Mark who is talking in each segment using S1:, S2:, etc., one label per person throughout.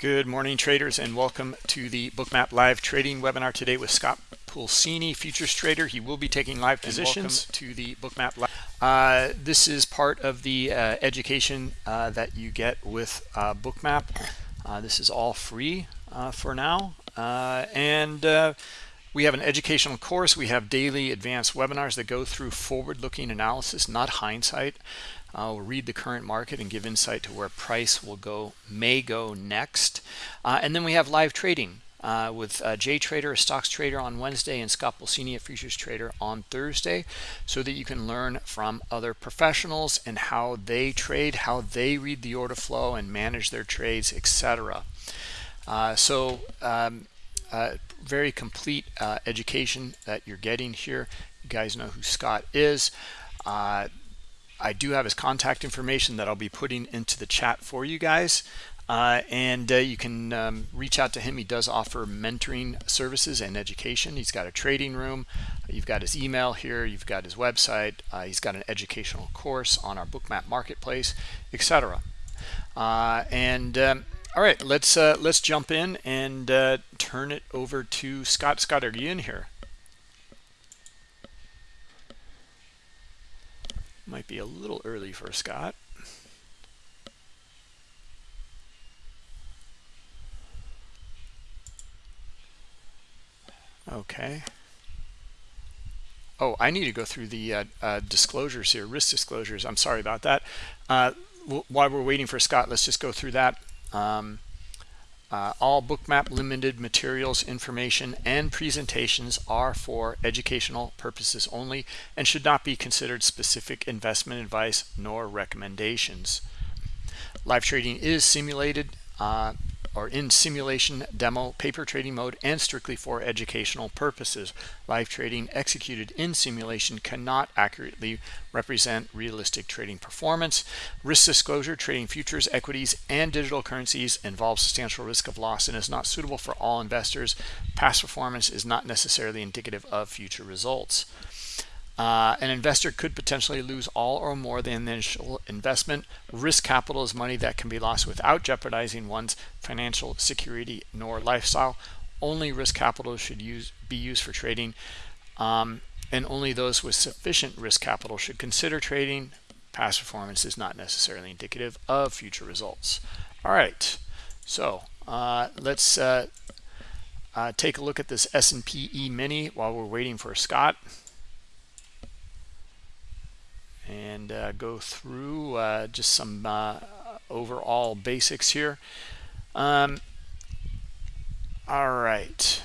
S1: Good morning, traders, and welcome to the Bookmap Live Trading webinar today with Scott Pulcini, futures trader. He will be taking live positions to the Bookmap Live. Uh, this is part of the uh, education uh, that you get with uh, Bookmap. Uh, this is all free uh, for now, and we have an educational course. We have daily advanced webinars that go through forward-looking analysis, not hindsight. Uh, we'll read the current market and give insight to where price will go, may go next. Uh, and then we have live trading uh, with uh, Jay Trader, a stocks trader on Wednesday, and Scott Pulcini, a futures trader on Thursday, so that you can learn from other professionals and how they trade, how they read the order flow and manage their trades, etc. Uh, so um, uh, very complete uh, education that you're getting here. You guys know who Scott is. I do have his contact information that I'll be putting into the chat for you guys. Uh, and uh, you can um, reach out to him. He does offer mentoring services and education. He's got a trading room. You've got his email here. You've got his website. Uh, he's got an educational course on our Bookmap marketplace, etc. Uh, and um, all right, let's uh, let's jump in and uh, turn it over to Scott. Scott, are you in here? Might be a little early for Scott. Okay. Oh, I need to go through the uh, uh, disclosures here, risk disclosures. I'm sorry about that. Uh, while we're waiting for Scott, let's just go through that. Um, uh, all bookmap limited materials, information, and presentations are for educational purposes only and should not be considered specific investment advice nor recommendations. Live trading is simulated uh, or in simulation demo paper trading mode and strictly for educational purposes. Live trading executed in simulation cannot accurately represent realistic trading performance. Risk disclosure trading futures equities and digital currencies involves substantial risk of loss and is not suitable for all investors. Past performance is not necessarily indicative of future results uh, an investor could potentially lose all or more than the initial investment. Risk capital is money that can be lost without jeopardizing one's financial security nor lifestyle. Only risk capital should use be used for trading, um, and only those with sufficient risk capital should consider trading. Past performance is not necessarily indicative of future results. All right, so uh, let's uh, uh take a look at this S&P E-mini while we're waiting for Scott and uh, go through uh, just some uh, overall basics here. Um, all right.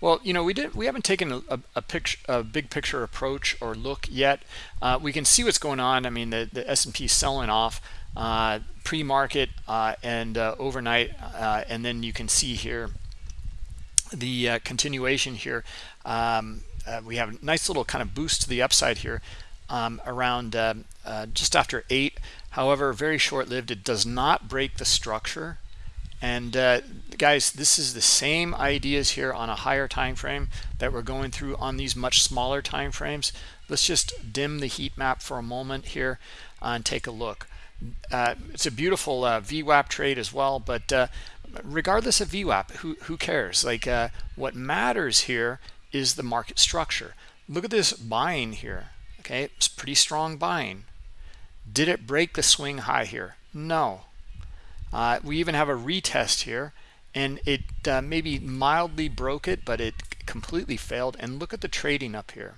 S1: Well, you know, we did we haven't taken a, a picture, a big picture approach or look yet. Uh, we can see what's going on. I mean, the the S&P selling off uh, pre-market and overnight, and then you can see here the continuation here. Um, uh, we have a nice little kind of boost to the upside here um, around uh, uh, just after 8 however very short-lived. It does not break the structure. And uh, guys this is the same ideas here on a higher time frame that we're going through on these much smaller time frames. Let's just dim the heat map for a moment here and take a look. Uh, it's a beautiful uh, VWAP trade as well but regardless of VWAP who, who cares? Like what matters here is the market structure. Look at this buying here. Okay, it's pretty strong buying. Did it break the swing high here? No. Uh, we even have a retest here, and it uh, maybe mildly broke it, but it completely failed. And look at the trading up here.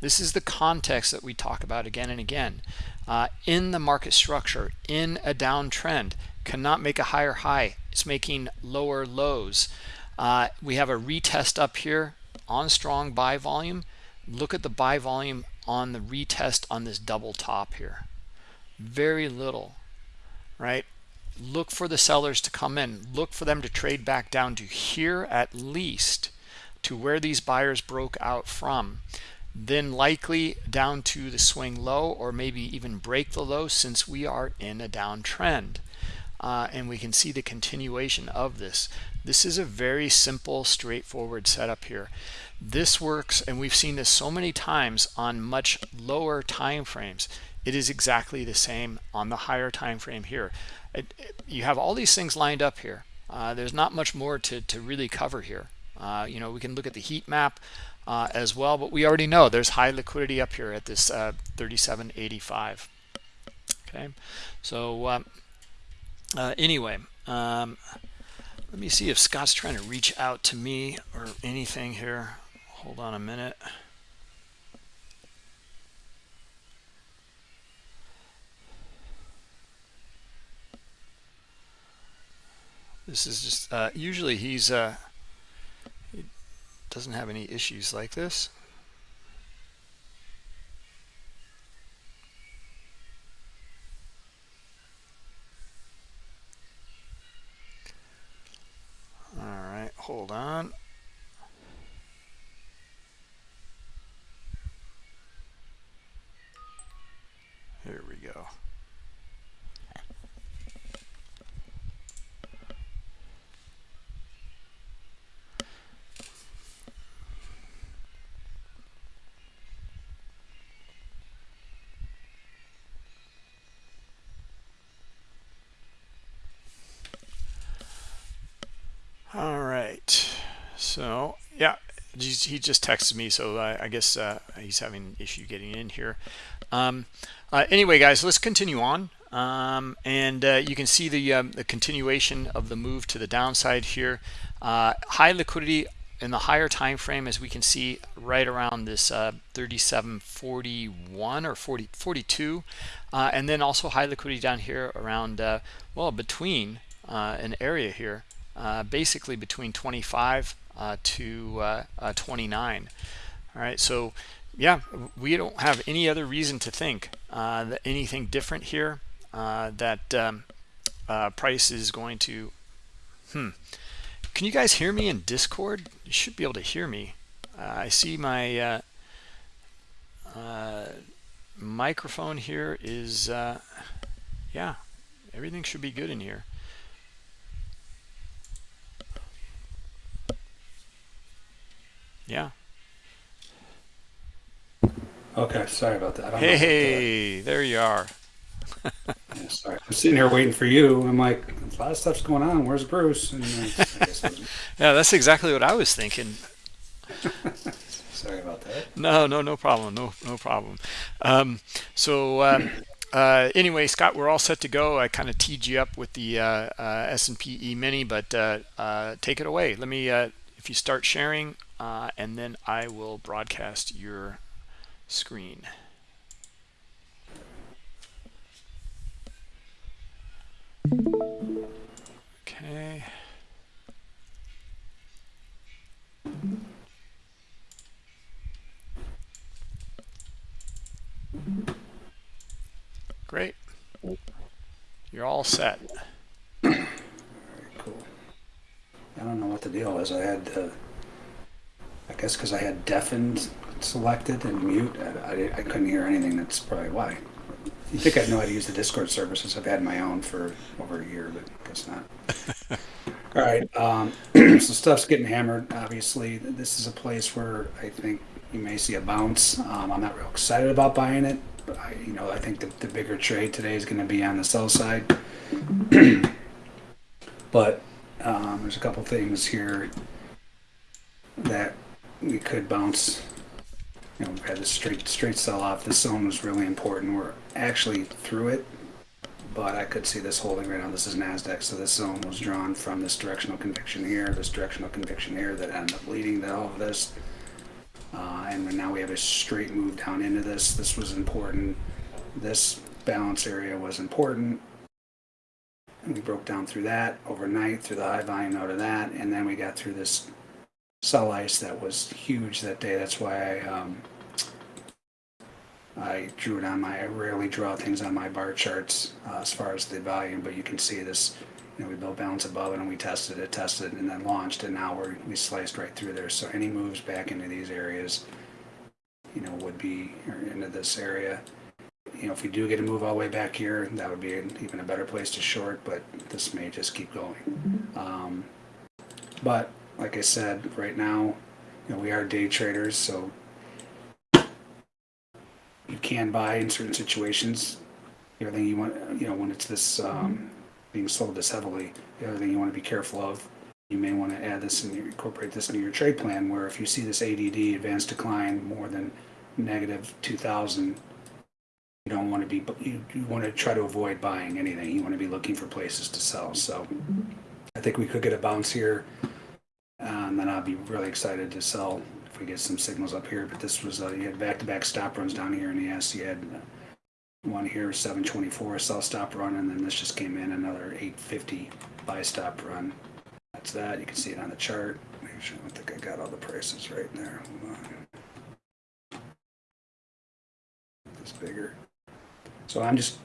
S1: This is the context that we talk about again and again. Uh, in the market structure, in a downtrend, cannot make a higher high. It's making lower lows. Uh, we have a retest up here on strong buy volume look at the buy volume on the retest on this double top here. Very little right? Look for the sellers to come in. Look for them to trade back down to here at least to where these buyers broke out from. Then likely down to the swing low or maybe even break the low since we are in a downtrend uh, and we can see the continuation of this this is a very simple, straightforward setup here. This works, and we've seen this so many times on much lower time frames. it is exactly the same on the higher time frame here. It, it, you have all these things lined up here. Uh, there's not much more to, to really cover here. Uh, you know, we can look at the heat map uh, as well, but we already know there's high liquidity up here at this uh, 37.85. Okay, so um, uh, anyway, um, let me see if Scott's trying to reach out to me or anything here. Hold on a minute. This is just uh, usually he's uh, he doesn't have any issues like this. All right, hold on. Here we go. All right. So, yeah, he just texted me, so I, I guess uh, he's having an issue getting in here. Um, uh, anyway, guys, let's continue on. Um, and uh, you can see the, um, the continuation of the move to the downside here. Uh, high liquidity in the higher time frame, as we can see right around this uh, 37.41 or 40, 42. Uh, and then also high liquidity down here around, well, between an area here basically between 25 uh, to uh, 29 all right so yeah we don't have any other reason to think that anything different here that um, price is going to hmm. Can you guys hear me in discord? You should be able to hear me. I see my uh, uh, microphone here is uh, yeah everything should be good in here Yeah.
S2: Okay, sorry about that.
S1: Hey, there you are.
S2: yeah, sorry. I'm sitting here waiting for you. I'm like, a lot of stuff's going on. Where's Bruce? And,
S1: uh, yeah, that's exactly what I was thinking.
S2: sorry about that.
S1: No, no, no problem. No, no problem. Um, so um, uh, anyway, Scott, we're all set to go. I kind of teed you up with the uh, uh S&P E-mini, but uh, uh, take it away. Let me, if you start sharing, uh, and then I will broadcast your screen. Okay. Great. You're all set.
S2: Very cool. I don't know what the deal is. I had uh, I guess because I had deafened selected and mute, I, I, I, couldn't hear anything. That's probably why. You think I'd know how to use the Discord services? I've had my own for over a year, but I guess not. All right, um, so stuff's getting hammered. Obviously, this is a place where I think you may see a bounce. Um, I'm not real excited about buying it, but I, you know, I think the, the bigger trade today is going to be on the sell side. but um, there's a couple things here that we could bounce. You know, we had a straight straight sell off. This zone was really important. We're actually through it, but I could see this holding right now. This is Nasdaq, so this zone was drawn from this directional conviction here, this directional conviction here that ended up leading to all of this. Uh, and now we have a straight move down into this. This was important. This balance area was important. And we broke down through that overnight through the high volume out of that, and then we got through this sell ice that was huge that day. That's why I um, I drew it on my. I rarely draw things on my bar charts uh, as far as the volume, but you can see this. You know, we built balance above it and we tested it, tested and then launched, and now we're we sliced right through there. So any moves back into these areas, you know, would be into this area. You know, if we do get a move all the way back here, that would be an, even a better place to short. But this may just keep going. Um, but like I said, right now, you know, we are day traders, so you can buy in certain situations. The other thing you want, you know, when it's this, um, being sold this heavily, the other thing you want to be careful of, you may want to add this and incorporate this into your trade plan, where if you see this ADD, advanced decline, more than negative two thousand, you don't want to be, you, you want to try to avoid buying anything. You want to be looking for places to sell. So I think we could get a bounce here. Uh, And then I'll be really excited to sell if we get some signals up here. But this was, uh, you had back-to-back stop runs down here in the S. You had one here, seven twenty-four, sell stop run, and then this just came in, another eight fifty buy stop run. That's that. You can see it on the chart. Sure, I think I got all the prices right there. This bigger. So I'm just,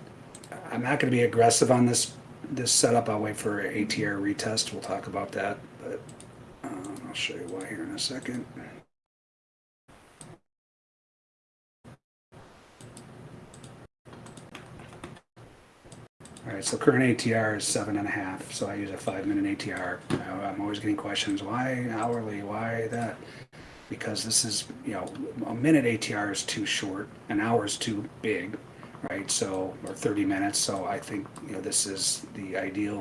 S2: I'm not gonna be aggressive on this, this setup. I'll wait for ATR retest. We'll talk about that, but, um, I'll show you why here in a second. All right, so current ATR is seven and a half, so I use a five minute ATR. I'm always getting questions, why hourly, why that? Because this is, you know, a minute ATR is too short, an hour is too big, right? So, or 30 minutes, so I think, you know, this is the ideal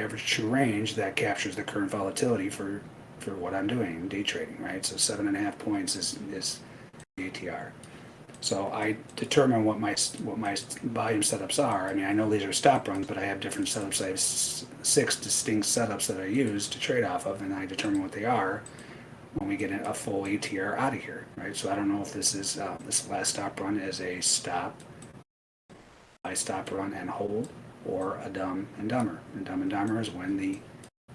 S2: average true range that captures the current volatility for, for what I'm doing, day trading, right? So seven and a half points is, is ATR. So I determine what my, what my volume setups are. I mean, I know these are stop runs, but I have different setups. I have six distinct setups that I use to trade off of, and I determine what they are when we get a full ATR out of here, right? So I don't know if this is, uh, this last stop run is a stop, I stop run and hold, or a dumb and dumber. And dumb and dumber is when the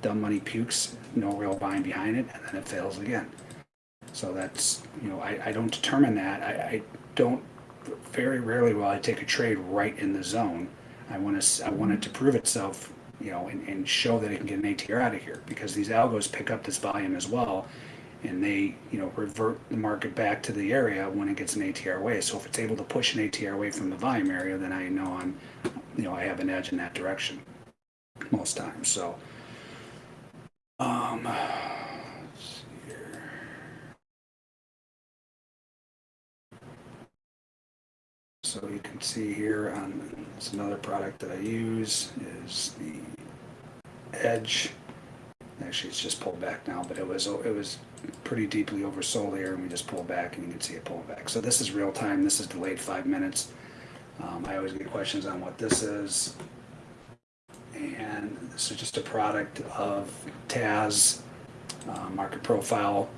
S2: dumb money pukes, no real buying behind it, and then it fails again. So that's, you know, I, I don't determine that. I, I don't, very rarely will I take a trade right in the zone. I want to, I want it to prove itself, you know, and, and show that it can get an ATR out of here because these algos pick up this volume as well. And they, you know, revert the market back to the area when it gets an ATR away. So if it's able to push an ATR away from the volume area, then I know I'm, you know, I have an edge in that direction most times. So, um. So you can see here on, it's another product that I use is the Edge. Actually, it's just pulled back now, but it was, it was pretty deeply oversold here and we just pulled back and you can see it pull back. So this is real time. This is delayed five minutes. Um, I always get questions on what this is. And this is just a product of TAS, uh, market profile.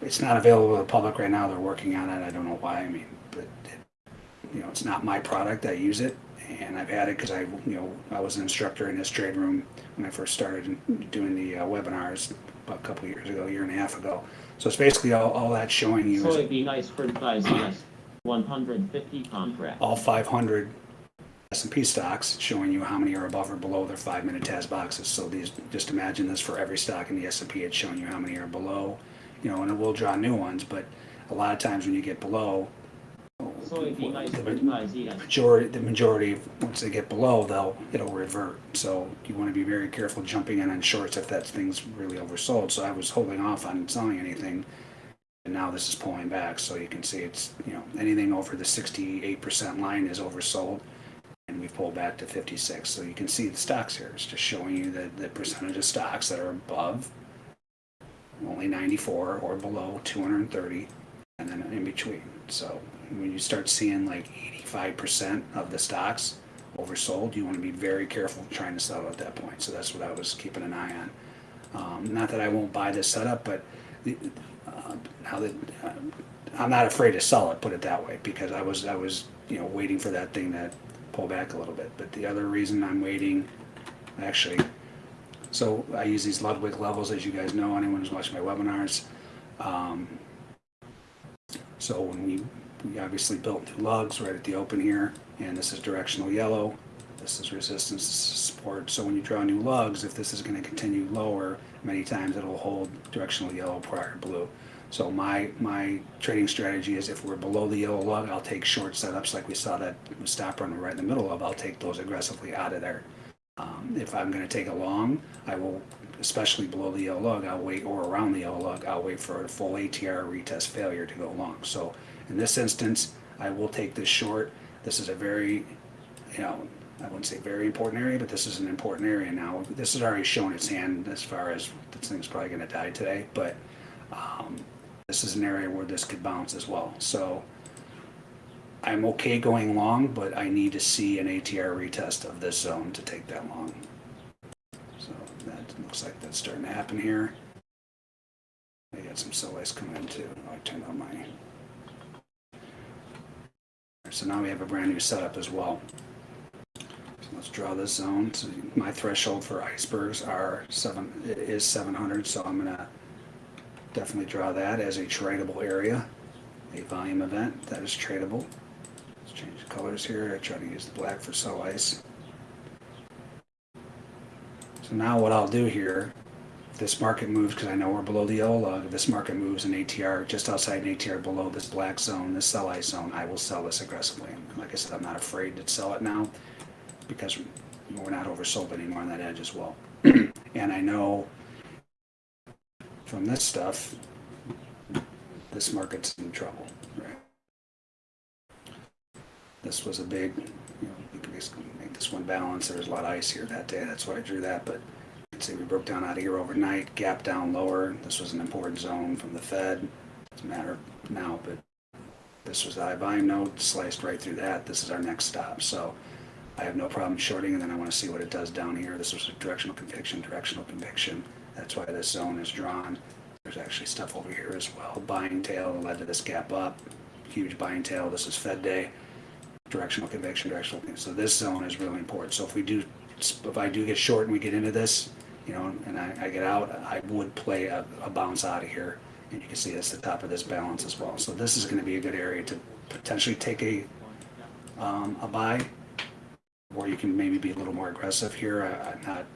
S2: It's not available to the public right now. They're working on it. I don't know why. I mean, but it, you know, it's not my product. I use it, and I've had it because I, you know, I was an instructor in this trade room when I first started doing the uh, webinars about a couple years ago, a year and a half ago. So it's basically all, all that's showing you So is
S3: Soybean ice fertilizers, 150 contracts.
S2: all 500 S&P stocks, showing you how many are above or below their five-minute TAS boxes. So these, just imagine this for every stock in the S&P, it's showing you how many are below, you know, and it will draw new ones, but a lot of times when you get below,
S3: Soybean ice
S2: the
S3: fertilizers,
S2: majority, the majority, once they get below, they'll, it'll revert. So you want to be very careful jumping in on shorts if that thing's really oversold. So I was holding off on selling anything. And now this is pulling back, so you can see it's, you know, anything over the sixty-eight percent line is oversold. And we've pulled back to fifty-six, so you can see the stocks here. It's just showing you the, the percentage of stocks that are above only ninety-four or below two hundred and thirty, and then in between. So when you start seeing like eighty-five percent of the stocks oversold, you want to be very careful trying to sell at that point. So that's what I was keeping an eye on. Um, not that I won't buy this setup, but the, uh, now that uh, I'm not afraid to sell it, put it that way, because I was I was you know waiting for that thing to pull back a little bit. But the other reason I'm waiting, actually, so I use these Ludwig levels, as you guys know, anyone who's watched my webinars. Um, so when we, we obviously built new lugs right at the open here, and this is directional yellow, this is resistance, support. So when you draw new lugs, if this is going to continue lower, many times it'll hold directional yellow prior to blue. So my my trading strategy is if we're below the yellow lug, I'll take short setups like we saw that stop run right in the middle of. I'll take those aggressively out of there. Um, if I'm going to take a long, I will, especially below the yellow lug, I'll wait, or around the yellow lug, I'll wait for a full ATR retest failure to go long. So in this instance, I will take this short. This is a very, you know, I wouldn't say very important area, but this is an important area now. This has already shown its hand as far as this thing's probably gonna die today, but, um, this is an area where this could bounce as well. So I'm okay going long, but I need to see an ATR retest of this zone to take that long. So that looks like that's starting to happen here. I got some sell ice coming in too. I turned on my. So now we have a brand new setup as well. So let's draw this zone. So my threshold for icebergs are seven, is 700, so I'm gonna definitely draw that as a tradable area, a volume event that is tradable. Let's change the colors here. I try to use the black for sell ice. So now what I'll do here, this market moves, because I know we're below the yellow lug, if this market moves an ATR just outside an ATR below this black zone, this sell ice zone, I will sell this aggressively. And like I said, I'm not afraid to sell it now because we're not oversold anymore on that edge as well. and I know from this stuff, this market's in trouble? This was a big, you know, we could basically make this one balance. There was a lot of ice here that day. That's why I drew that. But say we broke down out of here overnight, gap down lower. This was an important zone from the Fed. Doesn't matter now, but this was the high volume node, sliced right through that. This is our next stop. So I have no problem shorting, and then I want to see what it does down here. This was a directional conviction, directional conviction. That's why this zone is drawn. There's actually stuff over here as well. Buying tail led to this gap up. Huge buying tail. This is Fed day directional conviction, directional. So this zone is really important. So if we do, if I do get short and we get into this, you know, and I, I get out, I would play a, a bounce out of here. And you can see that's the top of this balance as well. So this is going to be a good area to potentially take a, um, a buy, or you can maybe be a little more aggressive here. I, I'm not,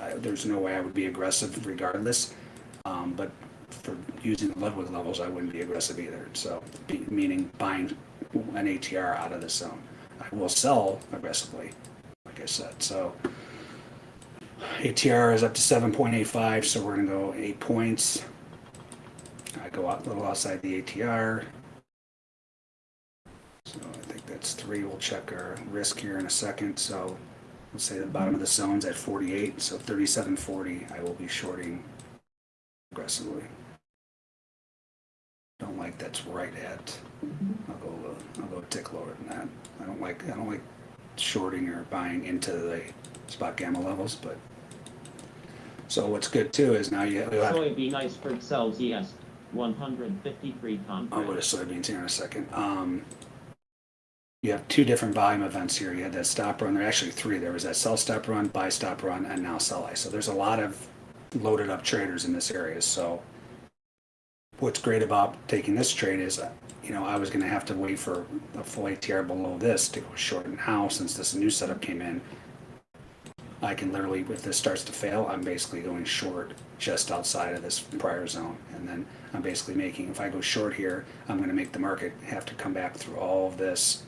S2: I, there's no way I would be aggressive regardless. Um, but for using the Ludwig levels, I wouldn't be aggressive either. So, be, meaning buying an ATR out of this zone. I will sell aggressively, like I said. So, ATR is up to 7.85, so we're going to go eight points. I go out a little outside the ATR. So, I think that's three. We'll check our risk here in a second. So, let's say the bottom of the zone's at 48, so 37.40, I will be shorting aggressively. Don't like that's right at. I'll go. I'll go a tick lower than that. I don't like. I don't like shorting or buying into the spot gamma levels. But so what's good too is now you have.
S3: Soybean iceberg sells ES 153
S2: I'll go to soybeans here in a second. Um, you have two different volume events here. You had that stop run. There are actually three. There was that sell stop run, buy stop run, and now sell ice. So there's a lot of loaded up traders in this area. So what's great about taking this trade is, uh, you know, I was going to have to wait for a full ATR below this to go short. Now, since this new setup came in, I can literally, if this starts to fail, I'm basically going short just outside of this prior zone. And then I'm basically making, if I go short here, I'm going to make the market have to come back through all of this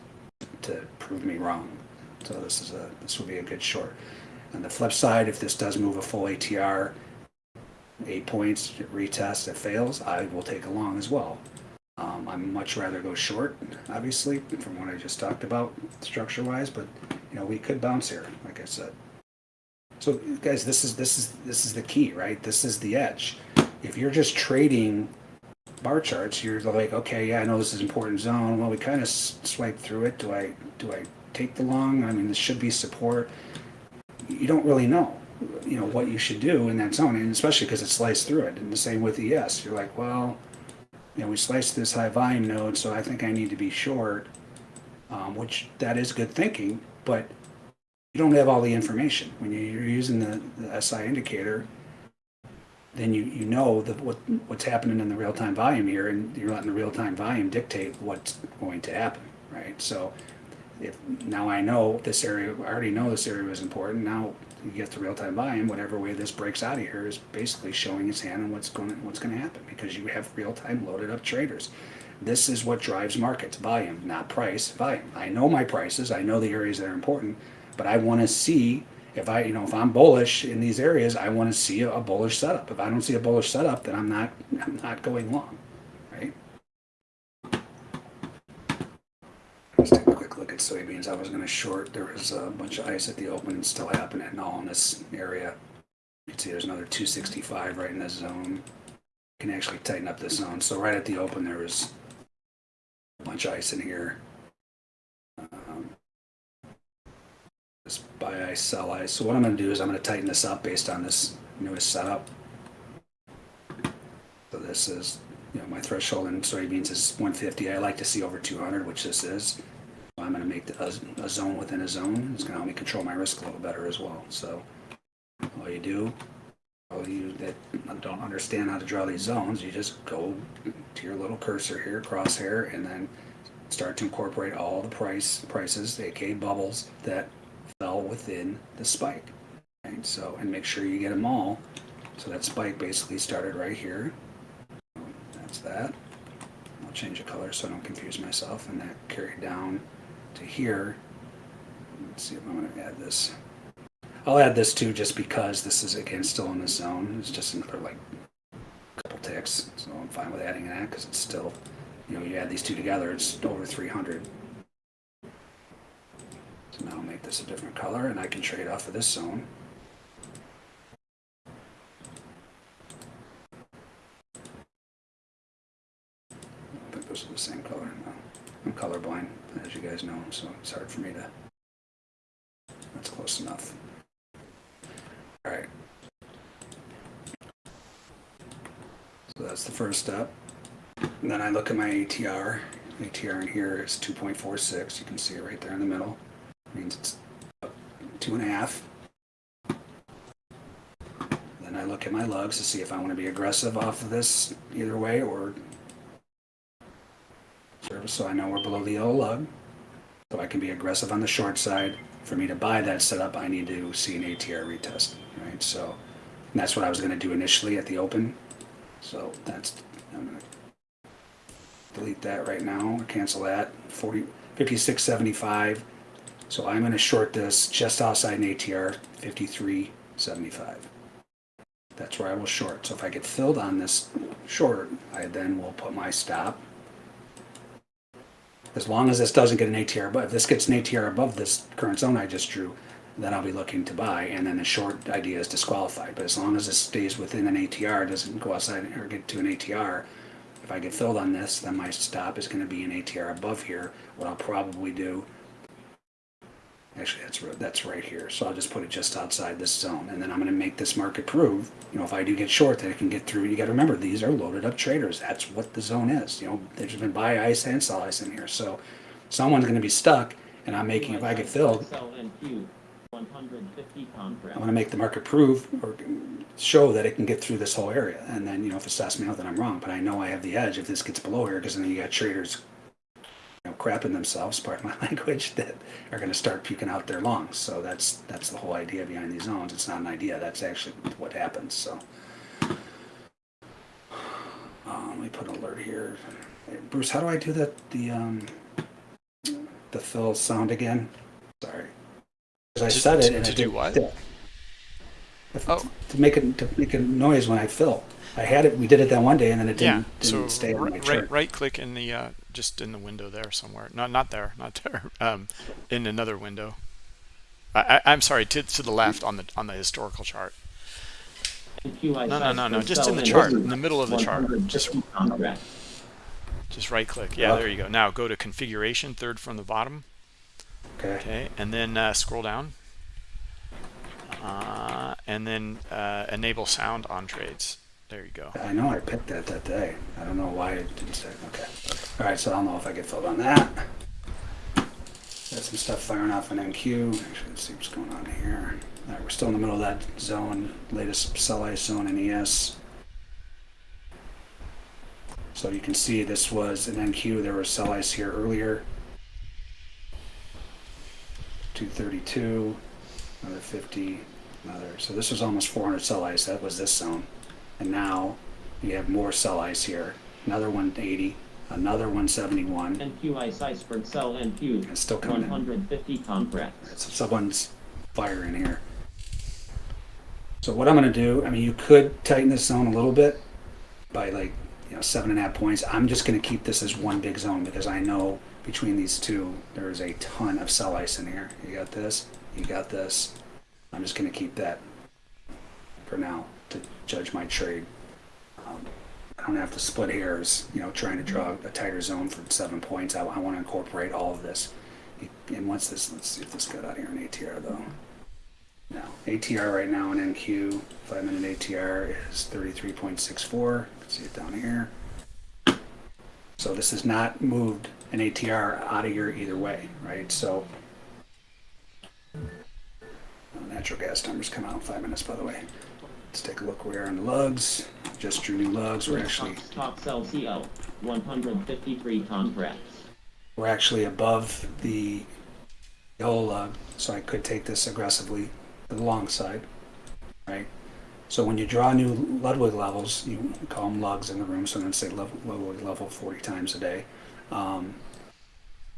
S2: to prove me wrong. So this is a, this will be a good short. On the flip side, if this does move a full ATR, eight points, retest, it fails, I will take a long as well. Um, I'm much rather go short, obviously, from what I just talked about structure wise, but you know, we could bounce here, like I said. So guys, this is this is this is the key, right? This is the edge. If you're just trading bar charts, you're like, okay, yeah, I know this is important zone. Well, we kind of swipe through it. Do I do I take the long? I mean, this should be support. You don't really know, you know, what you should do in that zone, and especially because it sliced through it. And the same with ES. You're like, well, you know, we sliced this high volume node, so I think I need to be short, um, which that is good thinking, but you don't have all the information when you're using the, the SI indicator. Then you, you know the, what what's happening in the real time volume here, and you're letting the real time volume dictate what's going to happen, right? So, if now I know this area, I already know this area is important. Now you get the real time volume. Whatever way this breaks out of here is basically showing its hand on what's going what's going to happen because you have real time loaded up traders. This is what drives markets: volume, not price. Volume. I know my prices. I know the areas that are important but I want to see if I, you know, if I'm bullish in these areas, I want to see a, bullish setup. If I don't see a bullish setup, then I'm not, I'm not going long, right? Let's take a quick look at soybeans. I was gonna short, there was a bunch of ice at the open and still happening and all in this area. You can see there's another two sixty-five right in this zone. Can actually tighten up this zone. So right at the open, there was a bunch of ice in here. Um, Buy ice, sell ice. So what I'm gonna do is I'm gonna tighten this up based on this newest setup. So this is, you know, my threshold in soybeans is 150. I like to see over 200, which this is. So I'm going to make the, a, a zone within a zone. It's going to help me control my risk a little better as well. So all you do, all you that don't understand how to draw these zones, you just go to your little cursor here, crosshair, and then start to incorporate all the price prices, aka bubbles that within the spike. Right? So and make sure you get them all. So that spike basically started right here. That's that. I'll change the color so I don't confuse myself. And that carried down to here. Let's see if I'm going to add this. I'll add this too just because this is again still in the zone. It's just another like couple ticks. So I'm fine with adding that because it's still, you know, you add these two together, it's over 300. So now I'll make this a different color and I can trade off of this zone. I think those are the same color. No. I'm colorblind, as you guys know, so it's hard for me to. That's close enough. All right. So that's the first step. And then I look at my ATR. ATR in here is 2.46. You can see it right there in the middle. Means it's two and a half. Then I look at my lugs to see if I want to be aggressive off of this either way or service, so I know we're below the yellow lug. So I can be aggressive on the short side. For me to buy that setup, I need to see an ATR retest, right? So that's what I was going to do initially at the open. So that's, I'm going to delete that right now, or cancel that, 40, 56.75. So I'm going to short this just outside an ATR, 53.75. That's where I will short. So if I get filled on this short, I then will put my stop as long as this doesn't get an ATR, but if this gets an ATR above this current zone I just drew, then I'll be looking to buy, and then the short idea is disqualified. But as long as this stays within an ATR, doesn't go outside or get to an ATR, if I get filled on this, then my stop is going to be an ATR above here. What I'll probably do, actually that's ri- that's right here, so I'll just put it just outside this zone, and then I'm going to make this market prove, you know, if I do get short, that it can get through. You got to remember these are loaded up traders. That's what the zone is. You know, there's been buy ice and sell ice in here, so someone's going to be stuck, and I'm making if I get filled.
S3: Sell NQ, 150 contract.
S2: I want to make the market prove or show that it can get through this whole area. And then, you know, if it stops me out, then I'm wrong. But I know I have the edge if this gets below here, because then you got traders, know, crapping themselves, pardon my language, that are going to start puking out their lungs. So that's that's the whole idea behind these zones. It's not an idea. That's actually what happens. So um, let me put an alert here. Hey, Bruce, how do I do that? The um, the fill sound again? Sorry. 'Cause I said it
S1: to-
S2: and
S1: to do what? Oh.
S2: To make it to make a noise when I fill. I had it. We did it that one day, and then it didn't,
S1: So
S2: didn't stay on my
S1: right,
S2: chart.
S1: right, right click in the uh, just in the window there somewhere. Not not there, not there. Um, in another window. I, I, I'm sorry. To to the left on the on the historical chart. No, no, no, no. Just in the chart, in the middle of the chart. Just
S3: 150 contract.
S1: just right click. Yeah, there you go. Now go to configuration, third from the bottom.
S2: Okay.
S1: Okay, and then uh, scroll down. Uh, and then uh, enable sound on trades. There you go.
S2: I know I picked that that day. I don't know why it didn't say. Okay. All right. So I don't know if I get filled on that. Got some stuff firing off an NQ. Actually, let's see what's going on here. All right, we're still in the middle of that zone, latest sell ice zone in ES. So you can see this was an NQ. There was sell ice here earlier. 232, another 50, another. So this was almost 400 sell ice. That was this zone. And now you have more sell ice here. Another 180, another 171.
S3: NQI size for sell NQ,
S2: It's still coming in.
S3: 150 contract.
S2: So someone's firing here. So what I'm going to do, I mean, you could tighten this zone a little bit by like, you know, seven and a half points. I'm just going to keep this as one big zone because I know between these two, there is a ton of sell ice in here. You got this, you got this. I'm just gonna keep that for now to judge my trade. Um, I don't have to split hairs, you know, trying to draw a tighter zone for seven points. I, I want to incorporate all of this. And once this, let's see if this got out here in ATR though. No, ATR right now in NQ, five minute ATR is 33.64. You can see it down here. So this has not moved an ATR out of here either way, right? So uh, natural gas numbers come out in five minutes, by the way. Let's take a look where we are the lugs. Just drew new lugs. We're actually
S3: Top sell CO, 153 contracts.
S2: we're actually above the yellow lug, so I could take this aggressively to the long side, right? So when you draw new Ludwig levels, you call them lugs in the room, so I'm going to say Ludwig level 40 times a day. Um,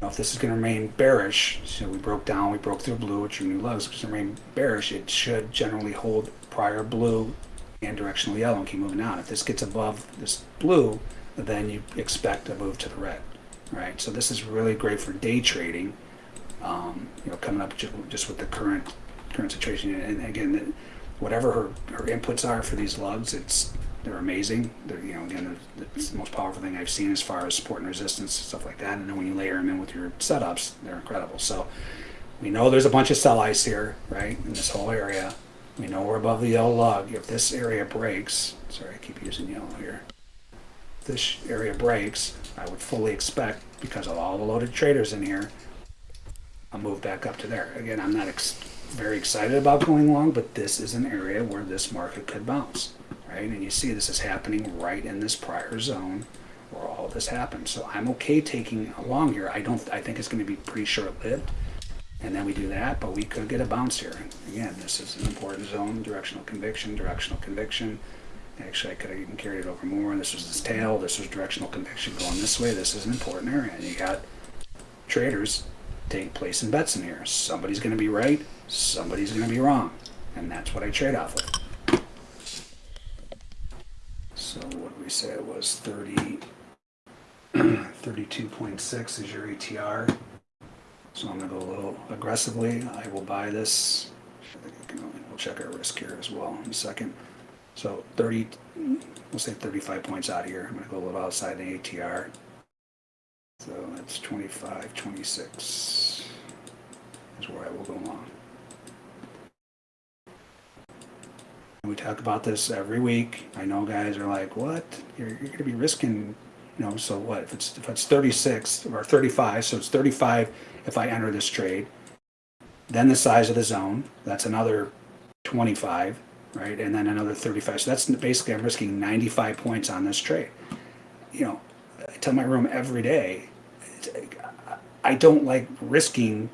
S2: now if this is going to remain bearish, so we broke down, we broke through blue, which are new lugs, if it's going to remain bearish, it should generally hold prior blue and directional yellow and keep moving down. If this gets above this blue, then you expect a move to the red, right? So this is really great for day trading, um, you know, coming up just with the current current situation. And again, whatever her, her inputs are for these lugs, it's they're amazing. They're you know again, it's the most powerful thing I've seen as far as support and resistance stuff like that. And then when you layer them in with your setups, they're incredible. So we know there's a bunch of sell ice here, right, in this whole area. We know we're above the yellow log. If this area breaks, sorry, I keep using yellow here. If this area breaks, I would fully expect, because of all the loaded traders in here, I'll move back up to there. Again, I'm not ex- very excited about going long, but this is an area where this market could bounce, right? And you see this is happening right in this prior zone where all this happened. So I'm okay taking a long here. I don't. I think it's going to be pretty short-lived, and then we do that, but we could get a bounce here. Again, this is an important zone. Directional conviction. Directional conviction. Actually, I could have even carried it over more. This was his tail. This was directional conviction going this way. This is an important area. And you got traders take place in bets in here. Somebody's going to be right, somebody's going to be wrong, and that's what I trade off of. So what we say it was? 30, 32.6 is your ATR. So I'm going to go a little aggressively. I will buy this. We'll check our risk here as well in a second. So 30, we'll say 35 points out here. I'm going to go a little outside the ATR. So that's 25, 26 is where I will go long. We talk about this every week. I know guys are like, what? You're, you're going to be risking, you know, so what? If it's, if it's 36 or 35, so it's 35 if I enter this trade. Then the size of the zone, that's another 25, right? And then another 35. So that's basically, I'm risking 95 points on this trade. You know, I tell my room every day, I don't like risking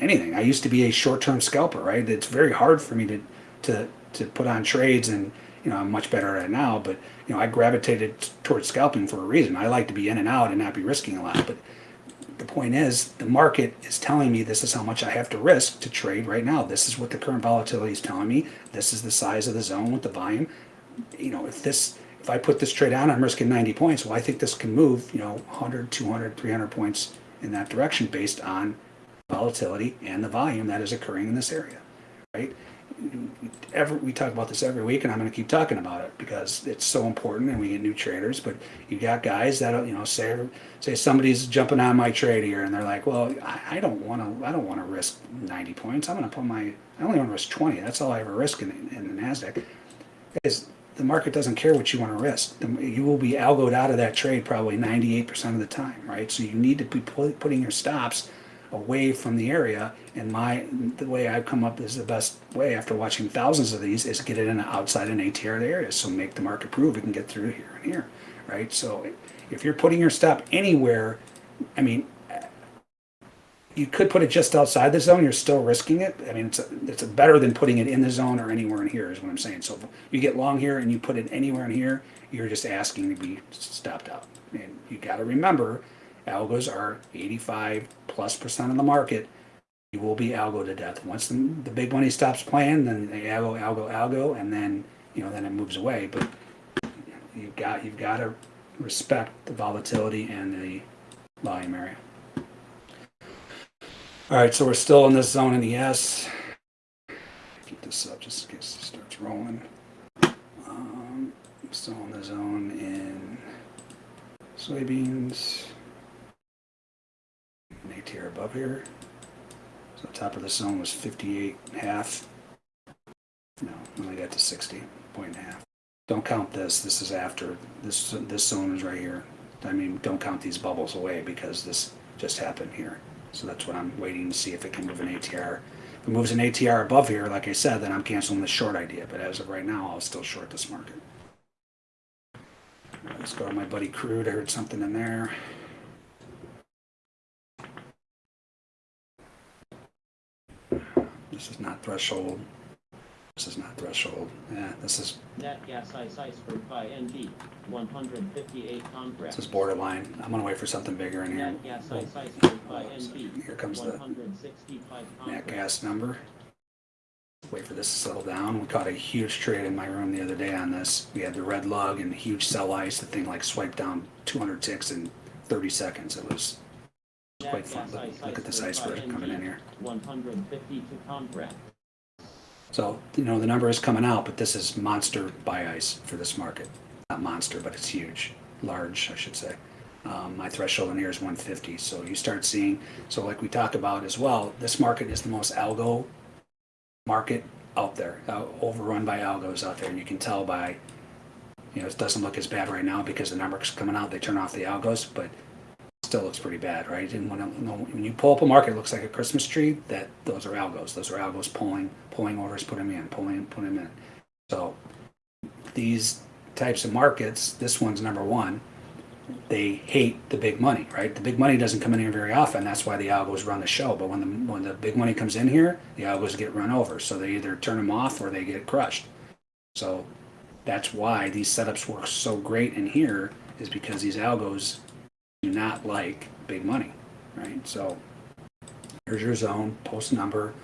S2: anything. I used to be a short-term scalper, right? It's very hard for me to to to put on trades, and you know I'm much better at it now. But you know I gravitated towards scalping for a reason. I like to be in and out and not be risking a lot. But the point is, the market is telling me this is how much I have to risk to trade right now. This is what the current volatility is telling me. This is the size of the zone with the volume. You know, if this if I put this trade on, I'm risking 90 points. Well, I think this can move, you know, 100, 200, 300 points in that direction based on volatility and the volume that is occurring in this area, right? Every, we talk about this every week, and I'm going to keep talking about it because it's so important, and we get new traders. But you got guys that you know say say somebody's jumping on my trade here, and they're like, "Well, I, I don't want to. I don't want to risk 90 points. I'm going to put my. I only want to risk 20. That's all I ever risk in, in the Nasdaq." Guys, the market doesn't care what you want to risk. The- You will be algoed out of that trade probably 98% of the time, right? So you need to be pu- putting your stops away from the area. And my the way I've come up is the best way after watching thousands of these is get it in outside an ATR area. So make the market prove it can get through here and here, right? So if you're putting your stop anywhere, I mean, you could put it just outside the zone. You're still risking it. I mean, it's a, it's a better than putting it in the zone or anywhere in here. Is what I'm saying. So you get long here and you put it anywhere in here, you're just asking to be stopped out. And you got to remember, algos are 85 plus percent of the market. You will be algo to death. Once the, the big money stops playing, then they algo, algo, algo, and then you know then it moves away. But you've got you've got to respect the volatility and the volume area. All right, so we're still in this zone in the S. Keep this up just in case it starts rolling. Um, still in the zone in soybeans. An ATR above here. So the top of the zone was 58 and a half. No, only got to 60 point. Don't count this. This is after this. This zone is right here. I mean, don't count these bubbles away because this just happened here. So that's what I'm waiting to see if it can move an ATR. If it moves an ATR above here, like I said, then I'm canceling the short idea. But as of right now, I'll still short this market. Let's go to my buddy Crude. I heard something in there. This is not threshold. This is not threshold. Yeah, this is
S3: Nat gas ice iceberg buy NG, 158 contracts.
S2: this is borderline. I'm gonna wait for something bigger in here.
S3: Nat gas ice iceberg buy
S2: Here comes the
S3: 165
S2: nat
S3: contracts.
S2: gas number. Wait for this to settle down. We caught a huge trade in my room the other day on this. We had the red lug and huge sell ice. The thing like swiped down 200 ticks in 30 seconds. It was
S3: Net
S2: quite fun. Look, look at this
S3: iceberg
S2: coming in here.
S3: 152 contracts.
S2: So, you know, the number is coming out, but this is monster buy ice for this market. Not monster, but it's huge. Large, I should say. Um, my threshold in here is 150. So you start seeing, so like we talk about as well, this market is the most algo market out there, uh, overrun by algos out there. And you can tell by, you know, it doesn't look as bad right now because the numbers coming out, they turn off the algos, but still looks pretty bad, right? And when, when you pull up a market, it looks like a Christmas tree. That those are algos. Those are algos pulling, pulling orders, put them in, pulling, put them in. So these types of markets, this one's number one. They hate the big money, right? The big money doesn't come in here very often. That's why the algos run the show. But when the when the big money comes in here, the algos get run over. So they either turn them off or they get crushed. So that's why these setups work so great in here is because these algos do not like big money, right? So here's your zone, post number.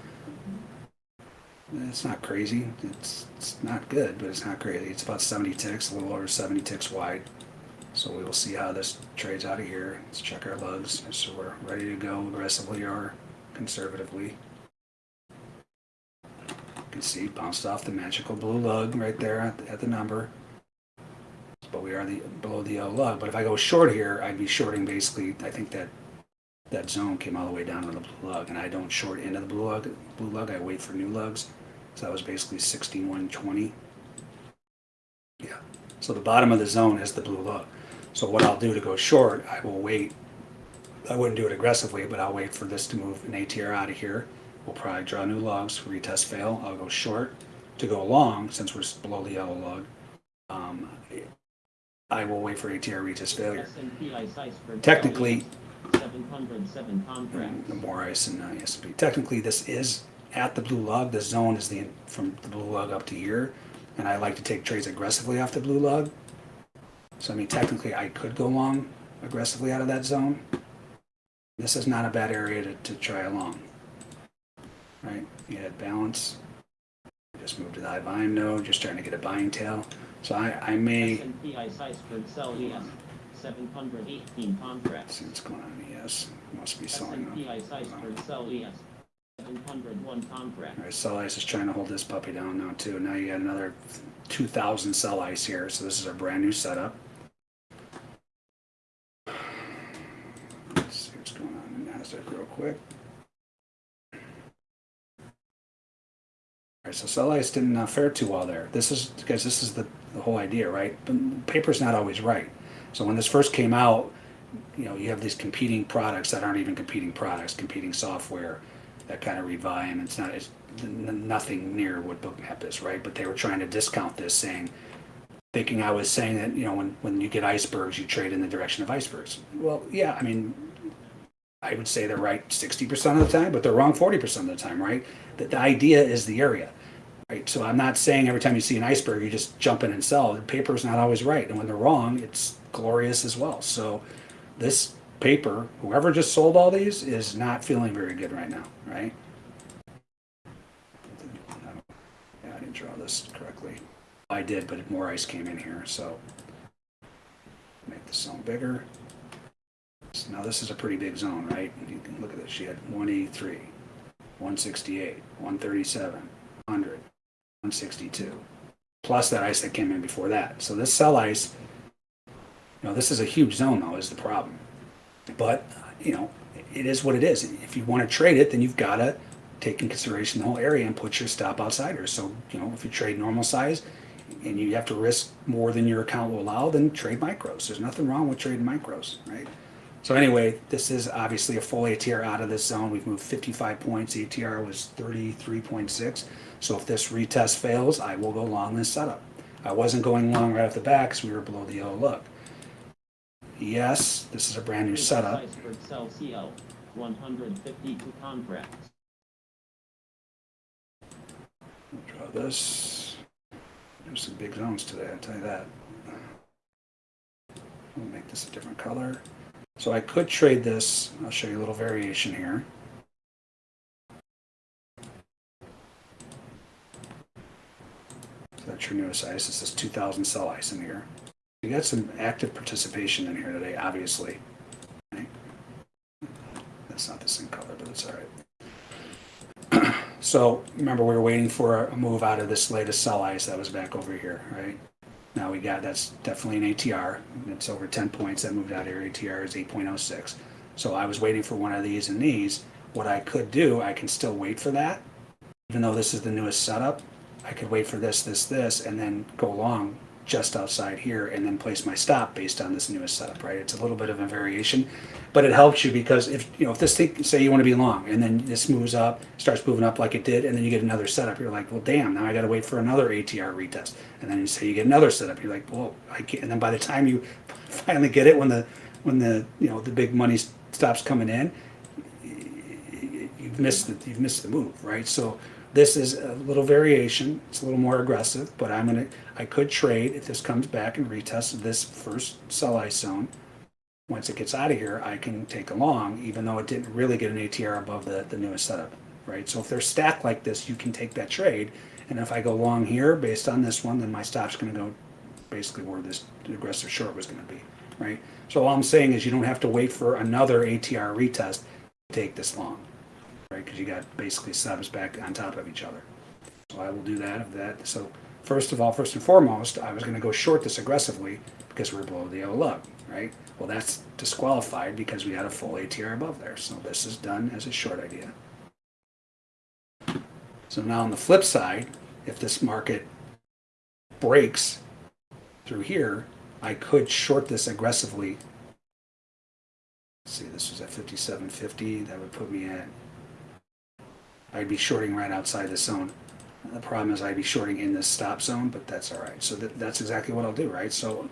S2: It's not crazy. It's it's not good, but it's not crazy. It's about 70 ticks, a little over 70 ticks wide. So we will see how this trades out of here. Let's check our lugs. So we're ready to go aggressively or conservatively. You can see bounced off the magical blue lug right there at the, at the number but we are the below the yellow lug. But if I go short here, I'd be shorting basically. I think that that zone came all the way down to the blue lug, and I don't short into the blue lug. Blue lug, I wait for new lugs. So that was basically sixty-one twenty. Yeah. So the bottom of the zone is the blue lug. So what I'll do to go short, I will wait. I wouldn't do it aggressively, but I'll wait for this to move an ATR out of here. We'll probably draw new lugs, retest fail. I'll go short to go long since we're below the yellow lug. Um, I will wait for ATR retest failure.
S3: S&P ice iceberg.
S2: Technically,
S3: 707 contracts.
S2: the more ice in uh, ESP. Technically, this is at the blue lug. The zone is the from the blue lug up to here, and I like to take trades aggressively off the blue lug. So I mean, technically, I could go long aggressively out of that zone. This is not a bad area to, to try along. Right? You had balance. Just move to the high volume node. Just trying to get a buying tail. So I, I may.
S3: S&P ice iceberg sell ES, 718 contracts.
S2: see what's going on. Yes, must be selling.
S3: S&P
S2: them.
S3: ice iceberg sell ES, 701 contracts.
S2: All right, Sell Ice is trying to hold this puppy down now too. Now you got another 2,000 Sell Ice here, so this is a brand new setup. Let's see what's going on in Nasdaq real quick. Right, so Sell Ice didn't uh, fare too well there. This is because this is the, the whole idea, right? Paper's not always right. So when this first came out, you know, you have these competing products that aren't even competing products, competing software that kind of read volume. It's not, it's nothing near what Bookmap is, right? But they were trying to discount this, saying, thinking I was saying that, you know, when, when you get icebergs, you trade in the direction of icebergs. Well, yeah, I mean, I would say they're right 60% of the time, but they're wrong 40% of the time, right? The, the idea is the area, right? So I'm not saying every time you see an iceberg, you just jump in and sell. The paper is not always right. And when they're wrong, it's glorious as well. So this paper, whoever just sold all these, is not feeling very good right now, right? Yeah, I didn't draw this correctly. I did, but more ice came in here, so make the zone bigger. Now this is a pretty big zone, right? You can look at this. She had 183, 168, 137, 100, 162. Plus that ice that came in before that. So this sell ice, you know, this is a huge zone though, is the problem. But, you know, it is what it is. If you want to trade it, then you've got to take in consideration the whole area and put your stop outsiders. So, you know, if you trade normal size and you have to risk more than your account will allow, then trade micros. There's nothing wrong with trading micros, right? So anyway, this is obviously a full ATR out of this zone. We've moved 55 points. ATR was 33.6. So if this retest fails, I will go long this setup. I wasn't going long right off the back because we were below the yellow look. Yes, this is a brand new setup.
S3: Iceberg Sell CL, 152 contracts.
S2: Draw this. There's some big zones today, I'll tell you that. We'll make this a different color. So I could trade this. I'll show you a little variation here. So that's your newest ice. This is 2000 sell ice in here. You got some active participation in here today, obviously. Right? That's not the same color, but it's all right. So remember, we were waiting for a move out of this latest sell ice that was back over here, right? Now we got, that's definitely an ATR. It's over 10 points. That moved out here. ATR is 8.06. So I was waiting for one of these and these. What I could do, I can still wait for that. Even though this is the newest setup, I could wait for this, this, this, and then go long just outside here and then place my stop based on this newest setup, right? It's a little bit of a variation, but it helps you because if, you know, if this thing, say you want to be long and then this moves up, starts moving up like it did, and then you get another setup, you're like, well, damn, now I got to wait for another ATR retest. And then you say you get another setup, you're like, well, I can't. And then by the time you finally get it, when the, when the, you know, the big money stops coming in, you've missed the, you've missed the move, right? So this is a little variation. It's a little more aggressive, but I'm gonna, I could trade if this comes back and retests this first sell ice zone. Once it gets out of here, I can take a long, even though it didn't really get an ATR above the, the newest setup, right? So if they're stacked like this, you can take that trade. And if I go long here based on this one, then my stop's gonna go basically where this aggressive short was gonna be, right? So all I'm saying is you don't have to wait for another ATR retest to take this long right? Because you got basically subs back on top of each other. So I will do that of that. So first of all, first and foremost, I was going to go short this aggressively because we're below the yellow lug, right? Well, that's disqualified because we had a full ATR above there. So this is done as a short idea. So now on the flip side, if this market breaks through here, I could short this aggressively. Let's see, this was at 57.50. That would put me at I'd be shorting right outside the zone. The problem is I'd be shorting in this stop zone, but that's all right. So that, that's exactly what I'll do, right? So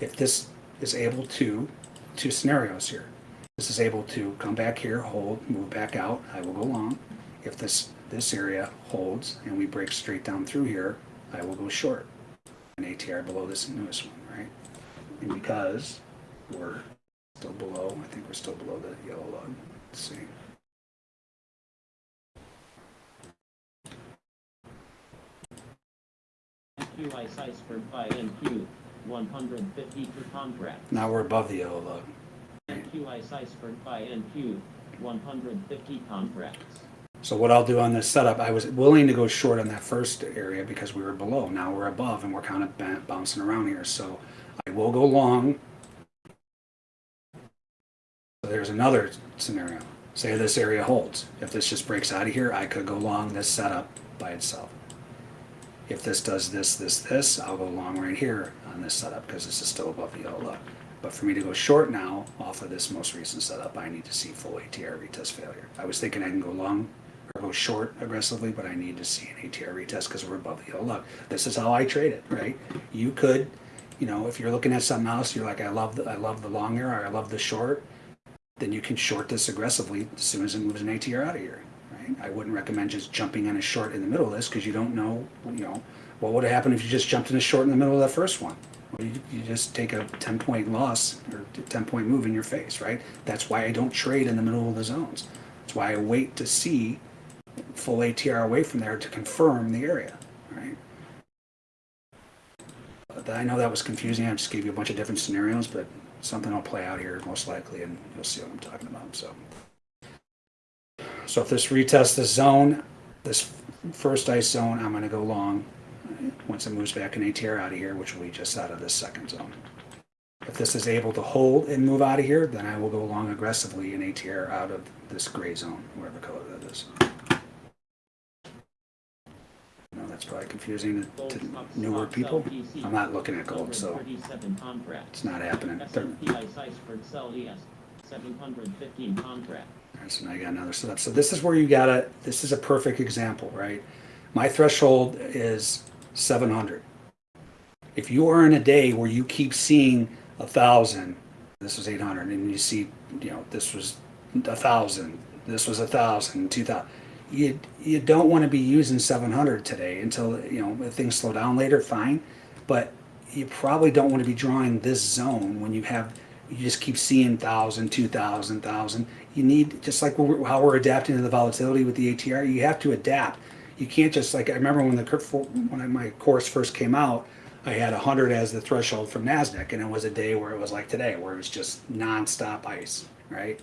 S2: if this is able to, two scenarios here. This is able to come back here, hold, move back out, I will go long. If this, this area holds and we break straight down through here, I will go short. An ATR below this newest one, right? And because we're still below, I think we're still below the yellow lug. Let's see.
S3: NQ Ice Iceberg buy NQ, 152 contracts.
S2: Now we're above the yellow lug.
S3: NQ Ice Iceberg buy NQ, 150 contracts.
S2: So what I'll do on this setup, I was willing to go short on that first area because we were below. Now we're above and we're kind of bouncing around here. So I will go long. So there's another scenario. Say this area holds. If this just breaks out of here, I could go long this setup by itself. If this does this, this, this, I'll go long right here on this setup because this is still above the yellow look. But for me to go short now off of this most recent setup, I need to see full ATR retest failure. I was thinking I can go long or go short aggressively, but I need to see an ATR retest because we're above look. This is how I trade it, right? You could, you know, if you're looking at something else, you're like, I love the, I love the long or I love the short, then you can short this aggressively as soon as it moves an ATR out of here. Right? I wouldn't recommend just jumping on a short in the middle of this because you don't know, you know, what would have happened if you just jumped in a short in the middle of that first one. You, you just take a 10 point loss or 10 point move in your face, right? That's why I don't trade in the middle of the zones. That's why I wait to see full ATR away from there to confirm the area, right? I know that was confusing. I just gave you a bunch of different scenarios, but something will play out here most likely, and you'll see what I'm talking about. So, so if this retests the zone, this first ice zone, I'm going to go long. Once it moves back an ATR out of here, which will be just out of this second zone. If this is able to hold and move out of here, then I will go long aggressively in ATR out of this gray zone, whatever color that is. No, that's probably confusing to- to newer people. I'm not looking at gold, so it's not happening. They're-
S3: S&P Ice Iceberg Sell ES, 715 contract.
S2: Alright, so now you got another setup. So this is where you gotta, this is a perfect example, right? My threshold is seven hundred. If you are in a day where you keep seeing a thousand, this was eight hundred, and you see, you know, this was a thousand, this was a thousand, two thousand. You, you don't wanna be using seven hundred today until, you know, things slow down later, fine. But you probably don't wanna be drawing this zone when you have, you just keep seeing thousand, two thousand, thousand. You need, just like how we're adapting to the volatility with the ATR, you have to adapt. You can't just like, I remember when the, when my course first came out, I had hundred as the threshold from NASDAQ and it was a day where it was like today, where it was just nonstop ice, right?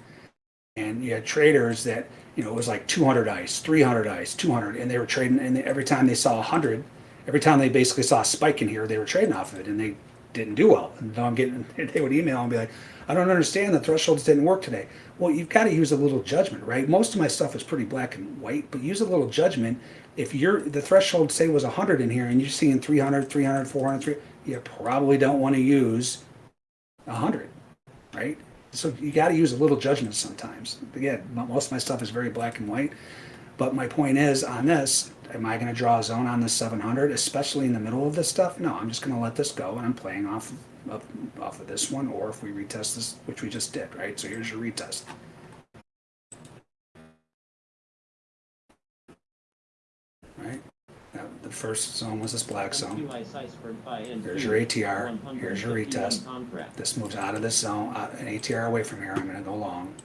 S2: And you had traders that, you know, it was like 200 ice, 300 ice, 200, and they were trading, and every time they saw 100, every time they basically saw a spike in here, they were trading off of it, and they didn't do well. And I'm getting, they would email and be like, I don't understand, the thresholds didn't work today. Well, you've got to use a little judgment, right? Most of my stuff is pretty black and white, but use a little judgment. If you're, the threshold say was 100 in here, and you're seeing 300, 300, 400, 300, you probably don't want to use 100, right? So you got to use a little judgment sometimes. Again, most of my stuff is very black and white. But my point is on this, am I going to draw a zone on this 700, especially in the middle of this stuff? No, I'm just going to let this go and I'm playing off of, off of this one or if we retest this, which we just did, right? So here's your retest. Right? Now, the first zone was this black zone.
S3: S&P Ice Iceberg buy NT,
S2: Here's your ATR. Here's your retest. This moves out of this zone, uh, an ATR away from here. I'm going to go long.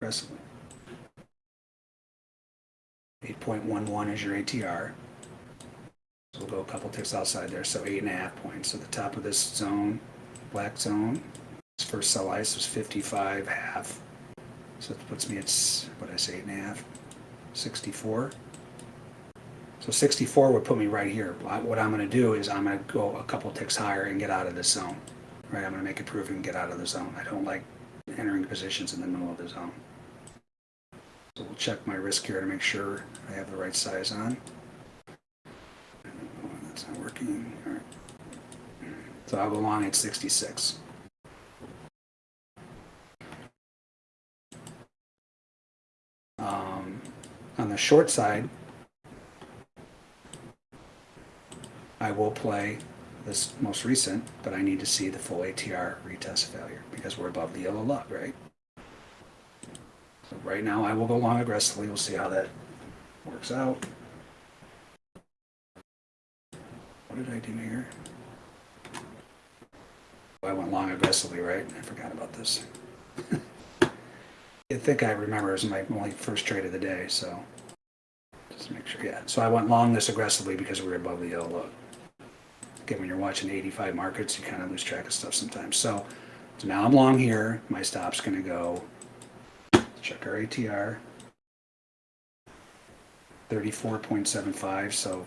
S2: Aggressively. 8.11 is your ATR. So we'll go a couple ticks outside there, so eight and a half points. So the top of this zone, black zone, this first sell ice was 55 half. So it puts me at, what I say, eight and a half? 64. So 64 would put me right here. What I'm going to do is I'm going to go a couple ticks higher and get out of this zone. Right, I'm going to make it prove and get out of the zone. I don't like entering positions in the middle of the zone. So we'll check my wrist here to make sure I have the right size on. Oh, That's not working. All right. So I'll go long at 66. Um, on the short side, I will play this most recent, but I need to see the full ATR retest failure because we're above the yellow lug, right? Right now I will go long aggressively. We'll see how that works out. What did I do here? Oh, I went long aggressively, right? I forgot about this. I think I remember it was my only first trade of the day, so just make sure. Yeah, so I went long this aggressively because we were above the yellow lug. Again, when you're watching 85 markets, you kind of lose track of stuff sometimes. So, so now I'm long here. My stop's going to go. Check our ATR. 34.75. So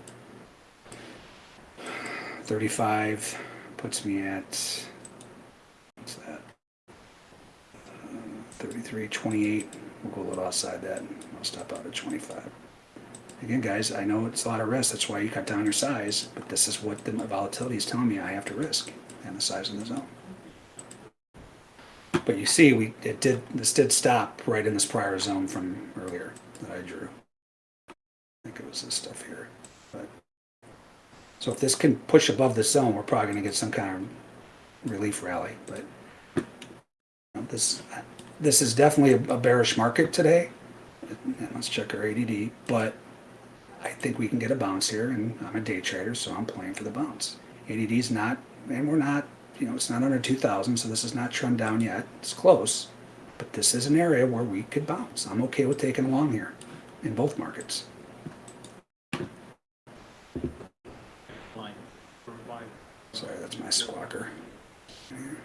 S2: 35 puts me at what's that? Uh, 33.28. We'll go a little outside that. I'll stop out at 25. Again, guys, I know it's a lot of risk. That's why you cut down your size. But this is what the volatility is telling me I have to risk, and the size of the zone. But you see, we it did this did stop right in this prior zone from earlier that I drew. I think it was this stuff here. But so if this can push above the zone, we're probably going to get some kind of relief rally. But you know, this this is definitely a, a bearish market today. Let's check our ADD. But I think we can get a bounce here, and I'm a day trader, so I'm playing for the bounce. ADD is not, and we're not, you know, it's not under 2,000, so this is not trend down yet. It's close, but this is an area where we could bounce. I'm okay with taking along here in both markets. Sorry, that's my squawker. Here.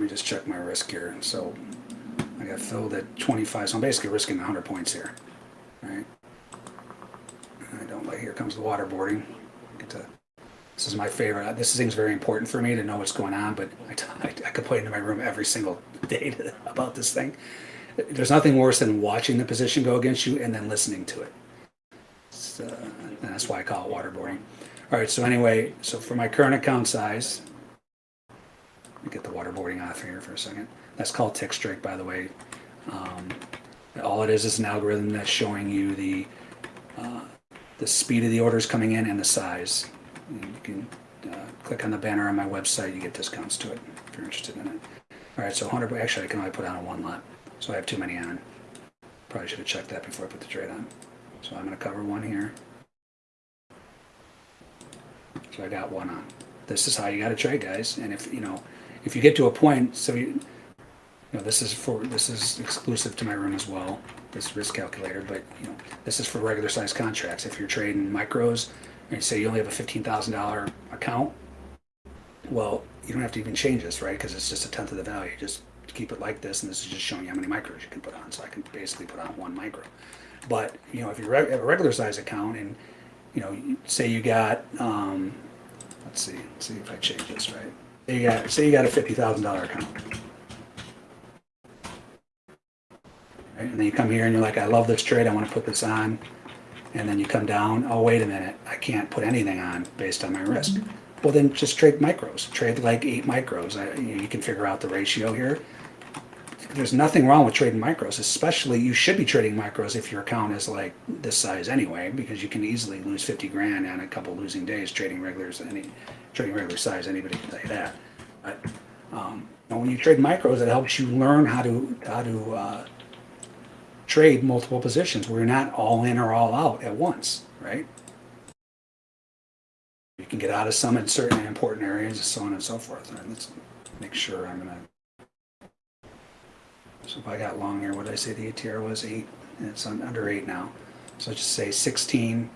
S2: Let me just check my risk here. So I got filled at 25, so I'm basically risking 100 points here, right? I don't like, here comes the waterboarding. To, this is my favorite. Uh, this thing's very important for me to know what's going on, but I, I, I complain to my room every single day to, about this thing. There's nothing worse than watching the position go against you and then listening to it. So, and that's why I call it waterboarding. All right, so anyway, so for my current account size, get the waterboarding off here for a second. That's called TickStrike, by the way. Um, all it is is an algorithm that's showing you the uh, the speed of the orders coming in and the size. And you can uh, click on the banner on my website. You get discounts to it if you're interested in it. All right, so 100. Actually, I can only put on a one lot, so I have too many on. Probably should have checked that before I put the trade on. So I'm going to cover one here. So I got one on. This is how you got to trade, guys. And if you know, if you get to a point, so you, you know, this is for this is exclusive to my room as well. This risk calculator, but you know, this is for regular size contracts. If you're trading micros, and say you only have a fifteen thousand dollar account, well, you don't have to even change this, right? Because it's just a tenth of the value. Just keep it like this, and this is just showing you how many micros you can put on. So I can basically put on one micro. But you know, if you have a regular size account, and you know, say you got, um, let's see, let's see if I change this right. Say you got, say you got a fifty thousand dollar account. Right? And then you come here and you're like, I love this trade, I want to put this on. And then you come down, oh, wait a minute, I can't put anything on based on my risk. Mm-hmm. Well, then just trade micros. Trade like eight micros. I, you, know, you can figure out the ratio here. There's nothing wrong with trading micros, especially you should be trading micros if your account is like this size anyway, because you can easily lose 50 grand on a couple losing days trading regulars, any trading regular size. Anybody can tell you that. But um, when you trade micros, it helps you learn how to how to uh, trade multiple positions where you're not all in or all out at once, right? You can get out of some in certain important areas, so on and so forth. Let's make sure I'm gonna. So if I got long here, what did I say the ATR was? Eight. And it's under eight now. So just say 16.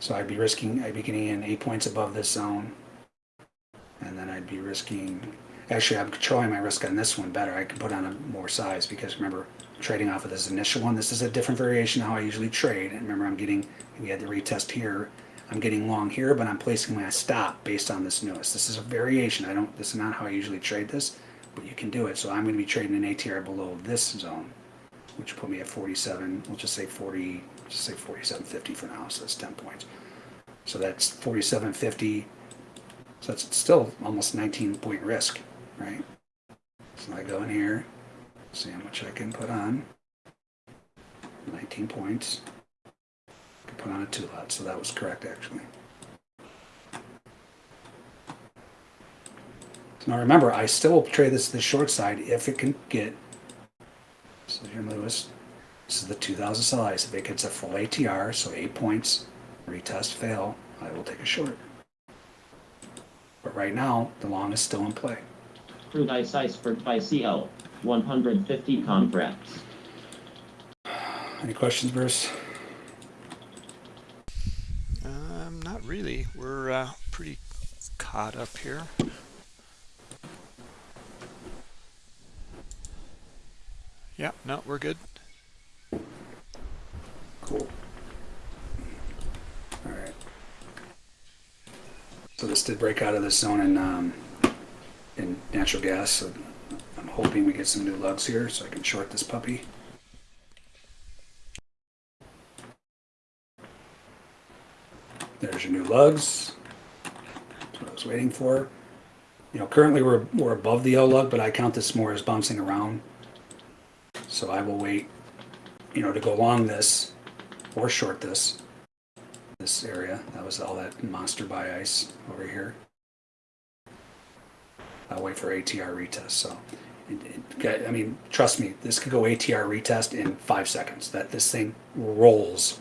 S2: So I'd be risking, I'd be getting in eight points above this zone. And then I'd be risking, actually, I'm controlling my risk on this one better. I can put on a more size because remember, trading off of this initial one, this is a different variation of how I usually trade. And remember, I'm getting, we had the retest here. I'm getting long here, but I'm placing my stop based on this newest. This is a variation. I don't, this is not how I usually trade this, but you can do it. So I'm going to be trading an ATR below this zone, which put me at 47. We'll just say 40, just say 47.50 for now. So that's 10 points. So that's 47.50. So that's still almost 19 point risk, right? So I go in here, see how much I can put on. 19 points. I can put on a two lot, so that was correct actually. Now remember, I still will trade this the short side if it can get. So here, Lewis. This is the 2000 slice. If it gets a full ATR, so eight points, retest fail, I will take a short. But right now, the long is still in play.
S3: Crude ice iceberg buy CL. 150 contracts.
S2: Any questions, Bruce?
S1: Um, not really. We're uh, pretty caught up here. Yeah, no, we're good.
S2: Cool. All right. So this did break out of this zone in um, in natural gas. So I'm hoping we get some new lugs here, so I can short this puppy. There's your new lugs. That's what I was waiting for. You know, currently we're we're above the L lug, but I count this more as bouncing around. So I will wait, you know, to go along this or short this this area. That was all that monster buy ice over here. I'll wait for ATR retest. So, it, it, I mean, trust me, this could go ATR retest in five seconds. That this thing rolls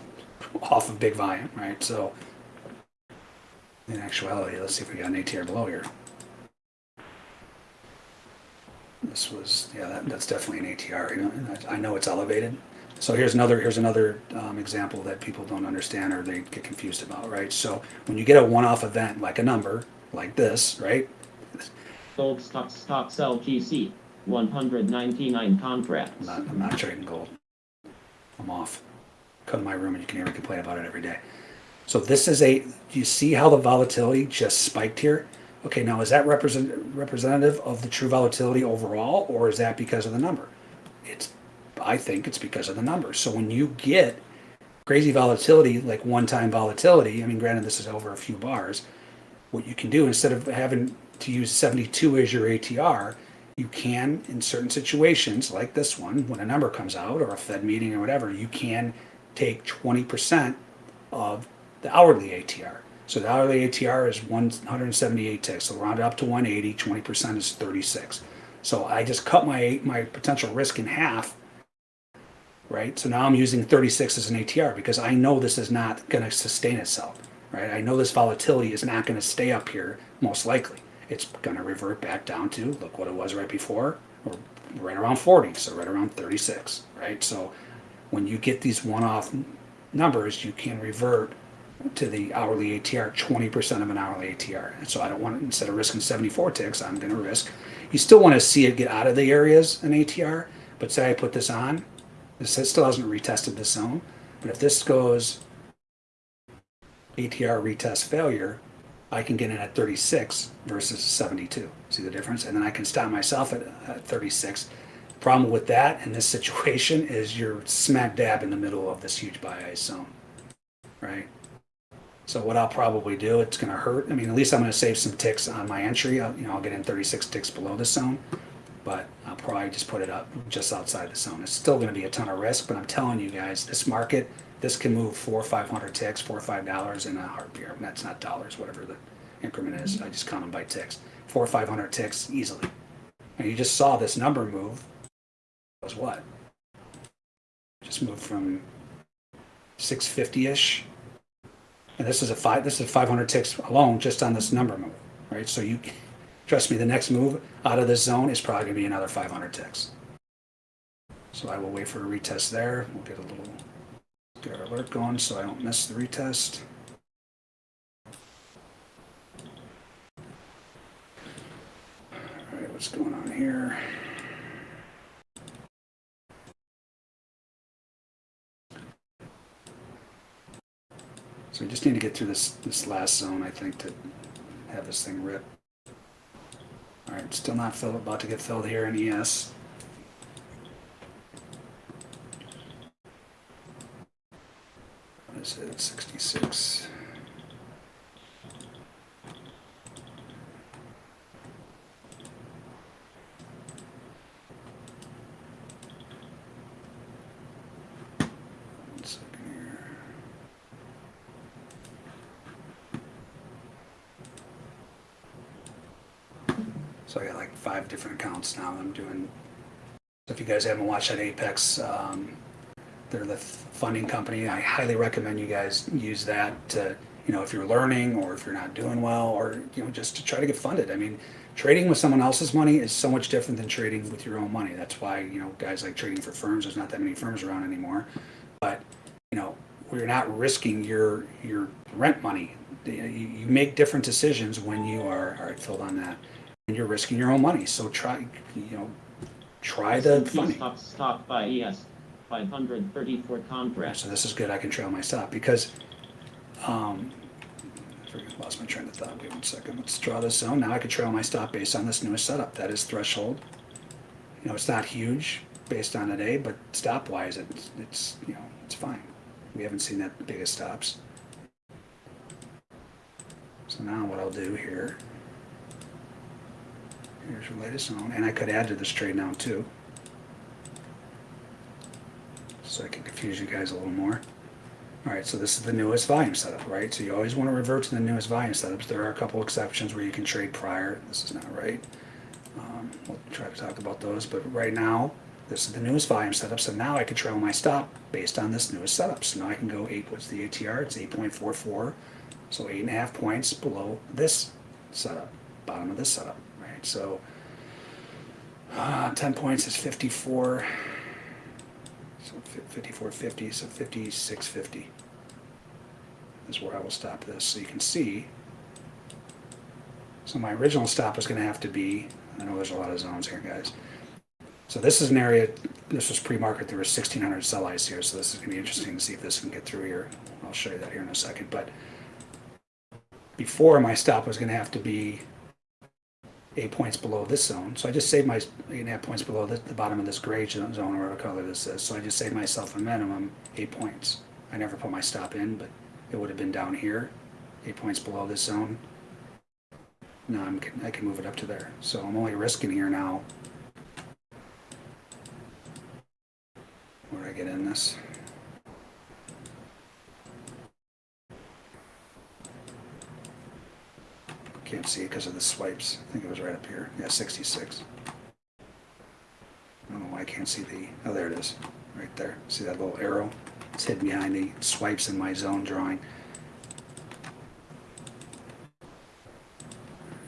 S2: off of big volume, right? So, in actuality, let's see if we got an ATR below here. This was, yeah, that, that's definitely an ATR. You know, I, I know it's elevated. So here's another here's another um, example that people don't understand or they get confused about, right? So when you get a one-off event like a number like this, right?
S3: Gold stock stock sell GC. 199
S2: I'm not, I'm not trading gold. I'm off. Come to my room and you can hear me complain about it every day. So this is a, you see how the volatility just spiked here? Okay, now is that represent, representative of the true volatility overall, or is that because of the number? It's, I think it's because of the number. So when you get crazy volatility, like one-time volatility, I mean, granted, this is over a few bars, what you can do instead of having to use 72 as your ATR, you can, in certain situations like this one, when a number comes out or a Fed meeting or whatever, you can take 20% of the hourly ATR. So the hourly ATR is 178 ticks. So round it up to 180, 20% is 36. So I just cut my my potential risk in half. Right. So now I'm using 36 as an ATR because I know this is not going to sustain itself. Right. I know this volatility is not going to stay up here most likely. It's going to revert back down to look what it was right before, or right around 40. So right around 36. Right. So when you get these one-off numbers, you can revert to the hourly ATR, 20% of an hourly ATR. And so I don't want, instead of risking 74 ticks, I'm going to risk. You still want to see it get out of the areas in ATR, but say I put this on, this still hasn't retested this zone. But if this goes ATR retest failure, I can get in at 36 versus 72. See the difference? And then I can stop myself at, at 36. The problem with that in this situation is you're smack dab in the middle of this huge buy ice zone, right? So what I'll probably do, it's going to hurt. I mean, at least I'm going to save some ticks on my entry. I'll, you know, I'll get in 36 ticks below the zone, but I'll probably just put it up just outside the zone. It's still going to be a ton of risk, but I'm telling you guys, this market, this can move four or 500 ticks, four or five dollars in a heartbeat. That's not dollars, whatever the increment is. I just count them by ticks. Four or 500 ticks easily. And you just saw this number move. It was what? Just moved from 650-ish and this is a five, this is 500 ticks alone just on this number move, right? So you, trust me, the next move out of this zone is probably gonna be another 500 ticks. So I will wait for a retest there. We'll get a little, get our alert going so I don't miss the retest. All right, what's going on here? So we just need to get through this, this last zone, I think, to have this thing rip. All right, still not filled, about to get filled here in ES. What is it, 66? One second here. So I got like five accounts now. I'm doing. So if you guys haven't watched that Apex, um, they're the funding company. I highly recommend you guys use that to, you know, if you're learning or if you're not doing well or, you know, just to try to get funded. I mean, trading with someone else's money is so much different than trading with your own money. That's why, you know, guys like trading for firms, there's not that many firms around anymore. But, you know, we're not risking your your rent money. You, you make different decisions when you are, right, filled on that and you're risking your own money. So try, you know, try the
S3: S&P
S2: funding.
S3: stock stock buy ES. 534 contracts.
S2: So this is good. I can trail my stop because, um, I lost my train of thought. Wait one second. Let's draw this zone. Now I can trail my stop based on this newest setup. That is threshold. You know, it's not huge based on today, but stop wise, it's, it's, you know, it's fine. We haven't seen that big of stops. So now what I'll do here, here's your latest zone, and I could add to this trade now too. So I can confuse you guys a little more. All right, so this is the newest volume setup, right? So you always want to revert to the newest volume setups. There are a couple exceptions where you can trade prior. This is not right. Um, we'll try to talk about those, but right now, this is the newest volume setup. So now I can trail my stop based on this newest setup. So now I can go eight, what's the ATR? It's 8.44. So eight and a half points below this setup, bottom of this setup? So uh, 10 points is 54. So fi- 54.50, so 56.50 is where I will stop this. So you can see. So my original stop was gonna have to be, I know there's a lot of zones here, guys. So this is an area, this was pre-market, there sixteen hundred sell ice here, so this is gonna be interesting to see if this can get through here. I'll show you that here in a second, but before my stop was gonna have to be eight points below this zone. So I just saved my eight and a half points below the, the bottom of this gray zone, or whatever color this is. So I just saved myself a minimum eight points. I never put my stop in, but it would have been down here, eight points below this zone. Now I'm, I can move it up to there. So I'm only risking here now. Where I get in this? Can't see it because of the swipes. I think it was right up here. Yeah, 66. I don't know why I can't see the, oh, there it is, right there. See that little arrow? It's hidden behind the swipes in my zone drawing.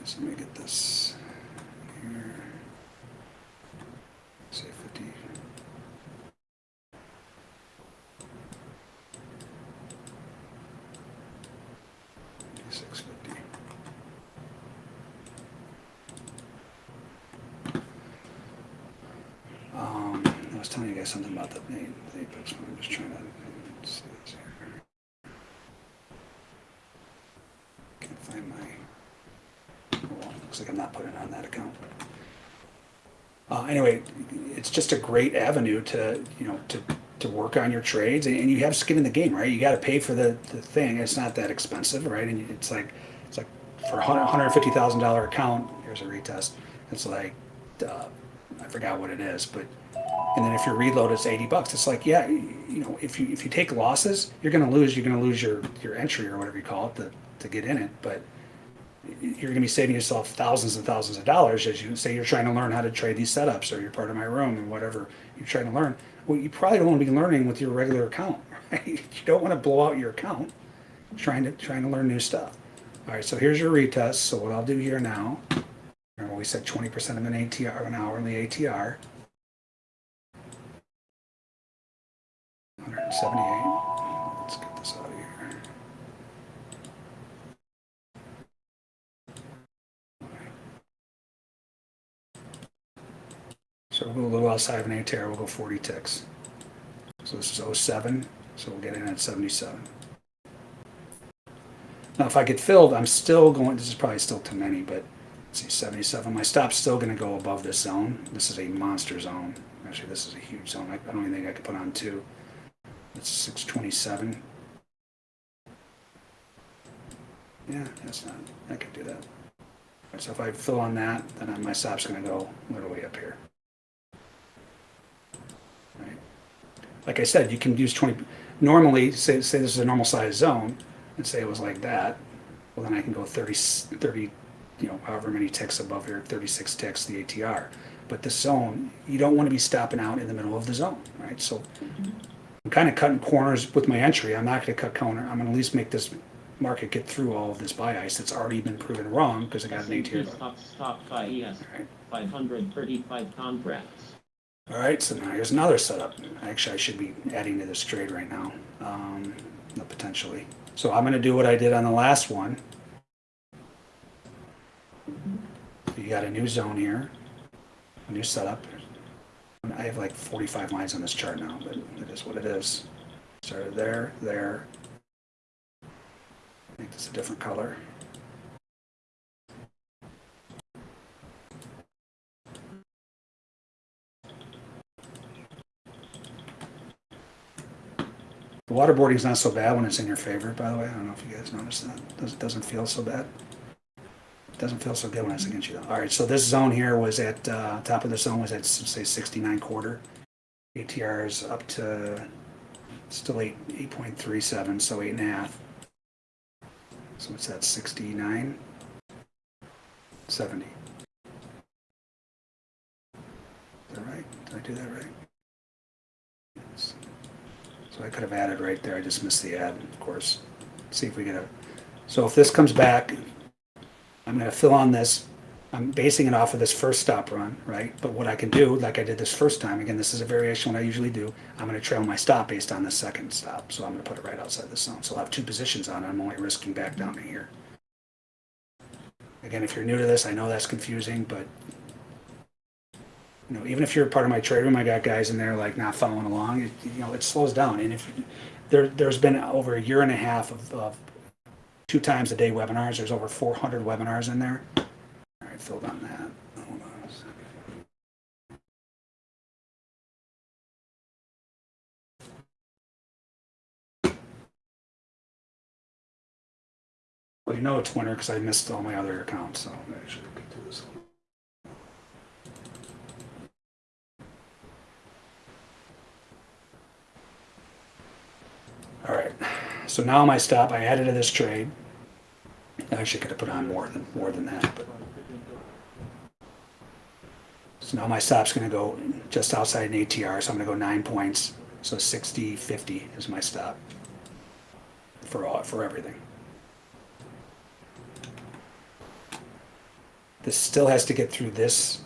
S2: So let me get this here. Say 50. Six fifty. Um, I was telling you guys something about the name, the Apex one. I'm just trying to see this here. Can't find my. Oh, well, looks like I'm not putting it on that account. Uh, anyway, it's just a great avenue to you know to to work on your trades, and, and you have skin in the game, right? You got to pay for the the thing. It's not that expensive, right? And it's like it's like for a hundred hundred fifty thousand dollar account. Here's a retest. It's like uh, I forgot what it is, but and then if your reload is 80 bucks it's like yeah you know if you if you take losses you're going to lose you're going to lose your your entry or whatever you call it to, to get in it but you're going to be saving yourself thousands and thousands of dollars as you say you're trying to learn how to trade these setups or you're part of my room and whatever you're trying to learn well you probably don't want to be learning with your regular account right? You don't want to blow out your account trying to trying to learn new stuff. All right so here's your retest. So what i'll do here now remember we said 20% of an atr an hourly atr 178. Let's get this out of here. So we'll go a little outside of an ATR, we'll go 40 ticks. So this is 07, so we'll get in at 77. Now if I get filled, I'm still going, this is probably still too many, but let's see, 77. My stop's still gonna go above this zone. This is a monster zone. Actually, this is a huge zone. I I don't even think I could put on two. That's six twenty-seven. Yeah, that's not, I could do that. So if I fill on that, then my stop's gonna go literally up here. Like I said, you can use twenty, normally, say, say this is a normal size zone, and say it was like that, well then I can go 30, 30, you know, however many ticks above here, thirty-six ticks, the ATR. But the zone, you don't wanna be stopping out in the middle of the zone, right? So I'm kind of cutting corners with my entry. I'm not going to cut corner. I'm going to at least make this market get through all of this buy ice that's already been proven wrong because I got an ATR.
S3: Stop, stop five ES,
S2: All right.
S3: five hundred thirty-five contracts.
S2: All right, so now here's another setup. Actually, I should be adding to this trade right now, um, potentially. So I'm going to do what I did on the last one. You got a new zone here, a new setup. I have like 45 lines on this chart now, but it is what it is. Started there, there. Make this a different color. Waterboarding is not so bad when it's in your favor, by the way. I don't know if you guys noticed that. Doesn't doesn't feel so bad. Doesn't feel so good when it's against you. though. All right, so this zone here was at uh, top of the zone was at say 69 quarter. ATR is up to still eight 8.37, so eight and a half. So what's that? 69, 70. Is that right? Did I do that right? Yes. So I could have added right there. I just missed the add, of course. See if we get a. So if this comes back, I'm going to fill on this. I'm basing it off of this first stop run, right? But what I can do, like I did this first time, again, this is a variation what I usually do. I'm going to trail my stop based on the second stop. So I'm going to put it right outside the zone. So I'll have two positions on it. I'm only risking back down to here. Again, if you're new to this, I know that's confusing, but you know, even if you're part of my trade room, I got guys in there like not following along. It, you know, it slows down. And if there, there's been over a year and a half of, of two times a day webinars. There's over 400 webinars in there. All right, filled on that. Well, you know it's winter because I missed all my other accounts, so I should this All right, so now my stop, I added to this trade. I actually could have put on more than, more than that, but. So now my stop's gonna go just outside an ATR, so I'm gonna go nine points. So 60, 50 is my stop for all, for everything. This still has to get through this.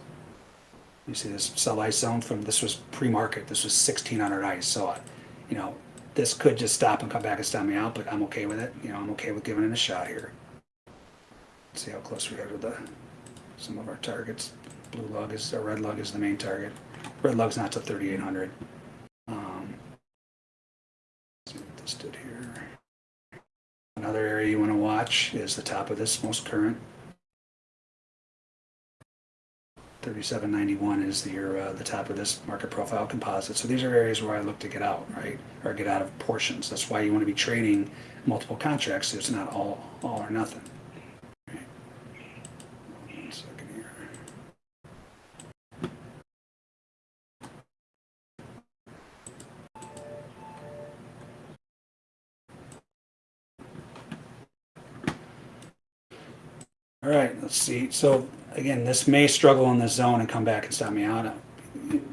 S2: You see this sell ice zone from, this was pre-market, this was 1600 ice, so, you know, this could just stop and come back and stop me out, but I'm okay with it. You know, I'm okay with giving it a shot here. See how close we are to the, some of our targets. Blue lug is, or red lug is the main target. Red lug's not to 3800. Um, let's this did here. Another area you want to watch is the top of this most current. 3791 is the, your, uh, the top of this market profile composite. So these are areas where I look to get out, right? Or get out of portions. That's why you want to be trading multiple contracts. So it's not all, all or nothing. All right, let's see. So again, this may struggle in this zone and come back and stop me out.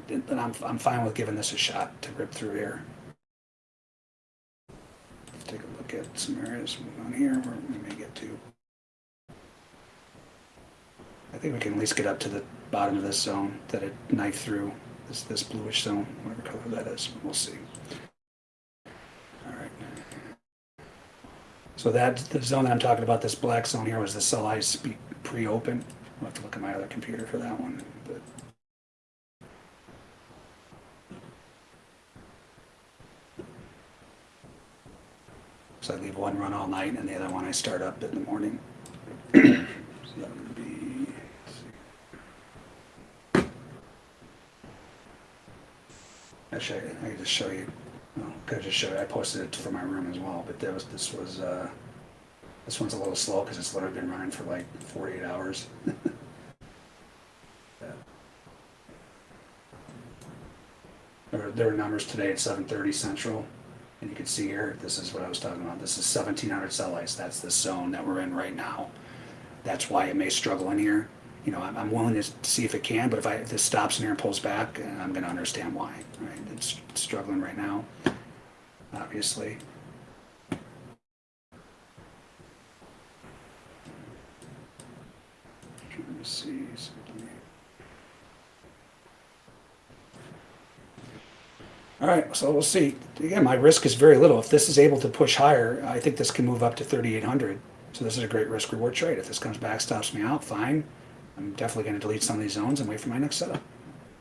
S2: But I'm, I'm fine with giving this a shot to rip through here. Let's take a look at some areas on here where we may get to. I think we can at least get up to the bottom of this zone that it knifed through, this, this bluish zone, whatever color that is. We'll see. So that, the zone that I'm talking about, this black zone here was the sell ice pre-open. I'll have to look at my other computer for that one, but. So I leave one run all night and the other one I start up in the morning. So that would be. Actually, I I could just show you, well, could just show you, I posted it for my room as well, but that was, this was, uh, this one's a little slow because it's literally been running for like forty-eight hours. Yeah. There, were numbers today at seven thirty central, and you can see here, this is what I was talking about, this is seventeen hundred sell ice, that's the zone that we're in right now. That's why it may struggle in here, you know, I'm, I'm willing to see if it can, but if I, if this stops in here and pulls back, I'm gonna understand why, right? It's struggling right now, obviously. Trying to see. so let me- All right, so we'll see. Again, my risk is very little. If this is able to push higher, I think this can move up to 3,800. So this is a great risk reward trade. If this comes back, stops me out, fine. I'm definitely going to delete some of these zones and wait for my next setup.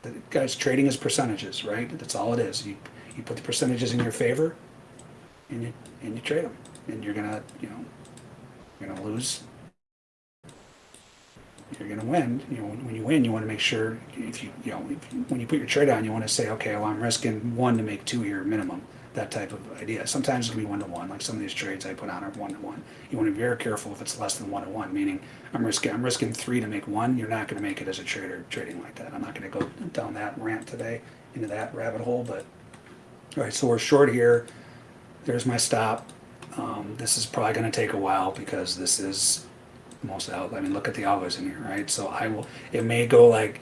S2: The, guys, trading is percentages, right? That's all it is. You you put the percentages in your favor, and you and you trade them, and you're gonna you know you're gonna lose you're going to win. You know, when, you win, you want to make sure if you, you know, when you put your trade on, you want to say, okay, well, I'm risking one to make two here minimum. That type of idea. Sometimes it can be one to one, like some of these trades I put on are one to one. You want to be very careful if it's less than one to one, meaning I'm risking, I'm risking three to make one. You're not going to make it as a trader trading like that. I'm not going to go down that rant today into that rabbit hole, but all right. So we're short here. There's my stop. Um, this is probably going to take a while because this is most out. I mean, look at the algos in here, right? So I will. It may go like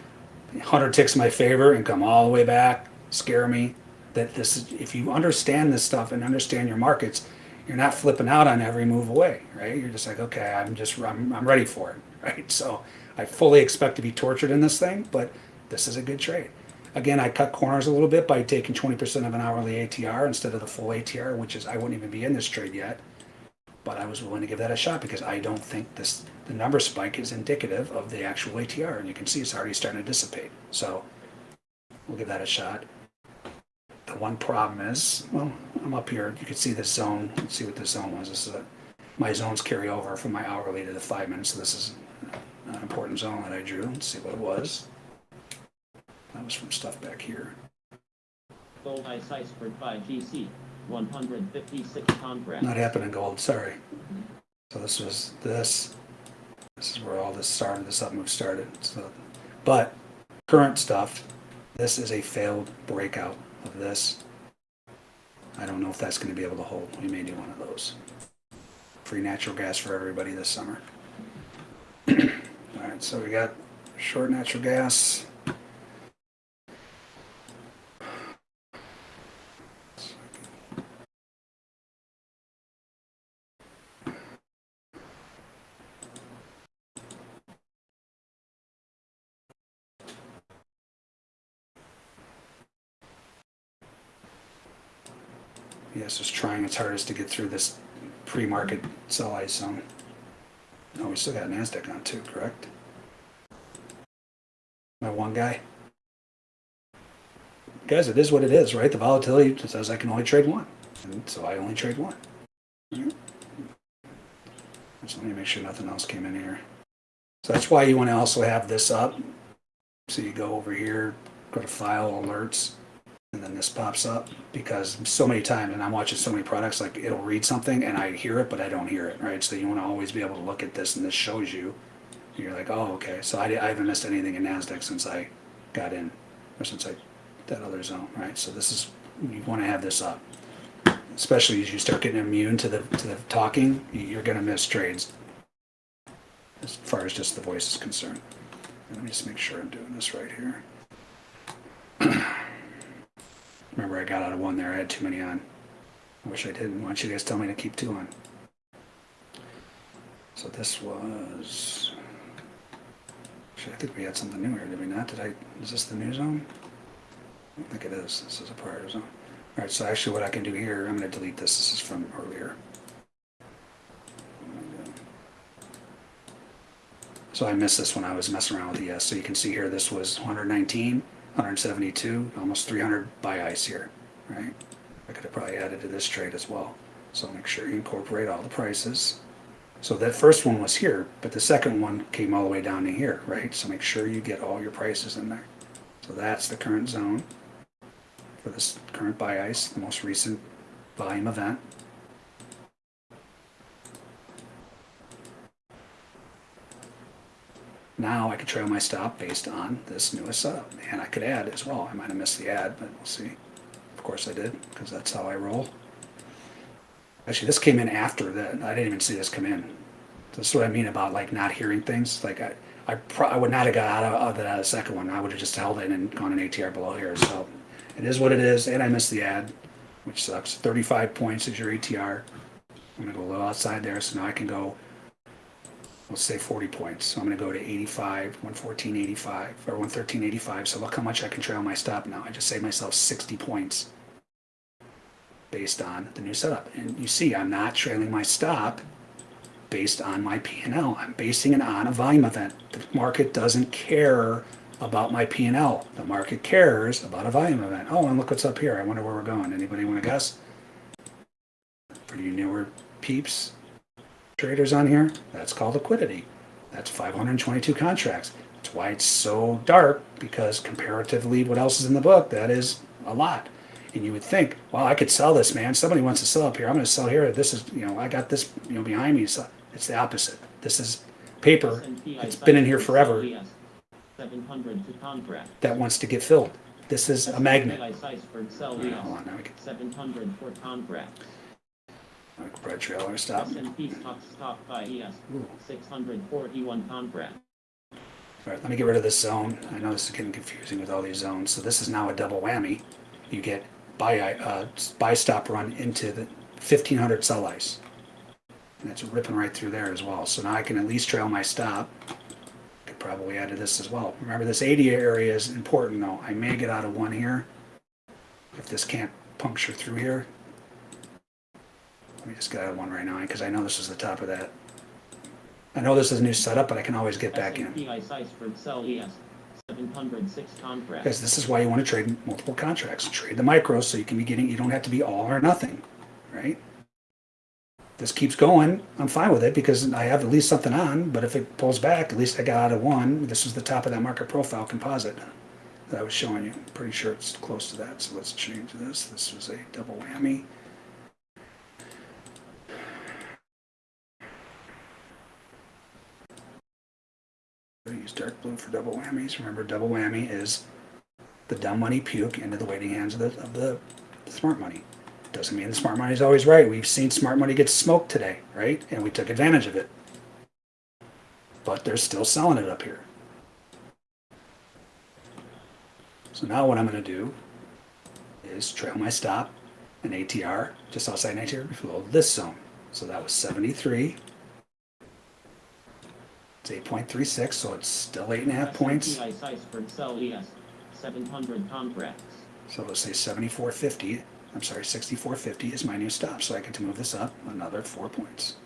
S2: 100 ticks my favor and come all the way back, scare me. That this is if you understand this stuff and understand your markets, you're not flipping out on every move away, right? You're just like, okay, I'm just I'm, I'm ready for it, right? So I fully expect to be tortured in this thing, but this is a good trade. Again, I cut corners a little bit by taking 20% of an hourly ATR instead of the full ATR, which is I wouldn't even be in this trade yet. But I was willing to give that a shot because I don't think this, the number spike is indicative of the actual ATR, and you can see it's already starting to dissipate. So we'll give that a shot. The one problem is, well, I'm up here, you can see this zone, let's see what this zone was. This is a, my zones carry over from my hourly to the five minutes, so this is an important zone that I drew. Let's see what it was. That was from stuff back here.
S3: Gold ice iceberg buy GC, 156 contracts.
S2: Not happening gold, sorry. So this was this. This is where all this started, this up move started. So, but current stuff, this is a failed breakout of this. I don't know if that's going to be able to hold. We may do one of those. Free natural gas for everybody this summer. All right, so we got short natural gas. Yes, it's trying its hardest to get through this pre-market sell ice zone. Oh, we still got NASDAQ on too, correct? My one guy. Guys, it is what it is, right? The volatility says I can only trade one. And so I only trade one. Alright. Just let me make sure nothing else came in here. So that's why you want to also have this up. So you go over here, go to file alerts, and then this pops up because so many times, and I'm watching so many products, like it'll read something and I hear it, but I don't hear it, right? So you want to always be able to look at this and this shows you. You're like, oh, okay. So I, I haven't missed anything in NASDAQ since I got in, or since I, that other zone, right? So this is, you want to have this up. Especially as you start getting immune to the, to the talking, you're going to miss trades. As far as just the voice is concerned. Let me just make sure I'm doing this right here. Remember, I got out of one there. I had too many on. I wish I didn't. Why don't you guys tell me to keep two on? So this was. Actually, I think we had something new here, did we not? Did I? Is this the new zone? I think it is. This is a prior zone. All right. So actually, what I can do here, I'm going to delete this. This is from earlier. So I missed this when I was messing around with the ES. So you can see here, this was 119, 172, almost 300 buy ice here, right? I could have probably added to this trade as well. So make sure you incorporate all the prices. So that first one was here, but the second one came all the way down to here, right? So make sure you get all your prices in there. So that's the current zone for this current buy ice, the most recent volume event. Now I could trail my stop based on this newest setup. And I could add as well. I might have missed the add, but we'll see. Of course I did, because that's how I roll. Actually, this came in after that. I didn't even see this come in. That's what I mean about like not hearing things. Like I, I, I would not have got out of, of that second one. I would have just held it and gone an ATR below here. So it is what it is. And I missed the ad, which sucks. 35 points is your ATR. I'm gonna go a little outside there, so now I can go let's say 40 points. So I'm going to go to 85, 114.85 or 113.85. So look how much I can trail my stop now. I just saved myself 60 points based on the new setup. And you see, I'm not trailing my stop based on my P&L. I'm basing it on a volume event. The market doesn't care about my P&L. The market cares about a volume event. Oh, and look what's up here. I wonder where we're going. Anybody want to guess? You newer peeps, traders on here, that's called liquidity. That's 522 contracts. That's why it's so dark because comparatively, what else is in the book? That is a lot. And you would think, well, I could sell this, man. Somebody wants to sell up here. I'm going to sell here. This is, you know, I got this, you know, behind me. So it's the opposite. This is paper.
S3: Ice
S2: been in here forever
S3: LES, uh, 700 to contract.
S2: that wants to get filled. This is a magnet. Hold on, now we can,
S3: 700 for contract.
S2: I can bread trail stop.
S3: S&P buy ES, 641 contract.
S2: All right, let me get rid of this zone. I know this is getting confusing with all these zones. So this is now a double whammy. You get buy uh, buy stop run into the 1500 sell ice. And it's ripping right through there as well. So now I can at least trail my stop. Could probably add to this as well. Remember this 80 area is important though. I may get out of one here. If this can't puncture through here. Let me just get out of one right now because I know this is the top of that. I know this is a new setup, but I can always get back in.
S3: S&P for sell ES, 706 contracts.
S2: Guys, this is why you want to trade multiple contracts. Trade the micros so you can be getting, you don't have to be all or nothing, right? This keeps going, I'm fine with it because I have at least something on, but if it pulls back, at least I got out of one. This is the top of that market profile composite that I was showing you. Pretty sure it's close to that, so let's change this. This was a double whammy. Use dark blue for double whammies. Remember, double whammy is the dumb money puke into the waiting hands of the, of the smart money. Doesn't mean the smart money is always right. We've seen smart money get smoked today, right? And we took advantage of it. But they're still selling it up here. So now what I'm going to do is trail my stop and ATR just outside an ATR below this zone. So that was 73. It's 8.36, so it's still eight and a half points.
S3: S&P ICE for sell ES, 700 contracts.
S2: So let's say 7450, I'm sorry, 6450 is my new stop, so I get to move this up another four points.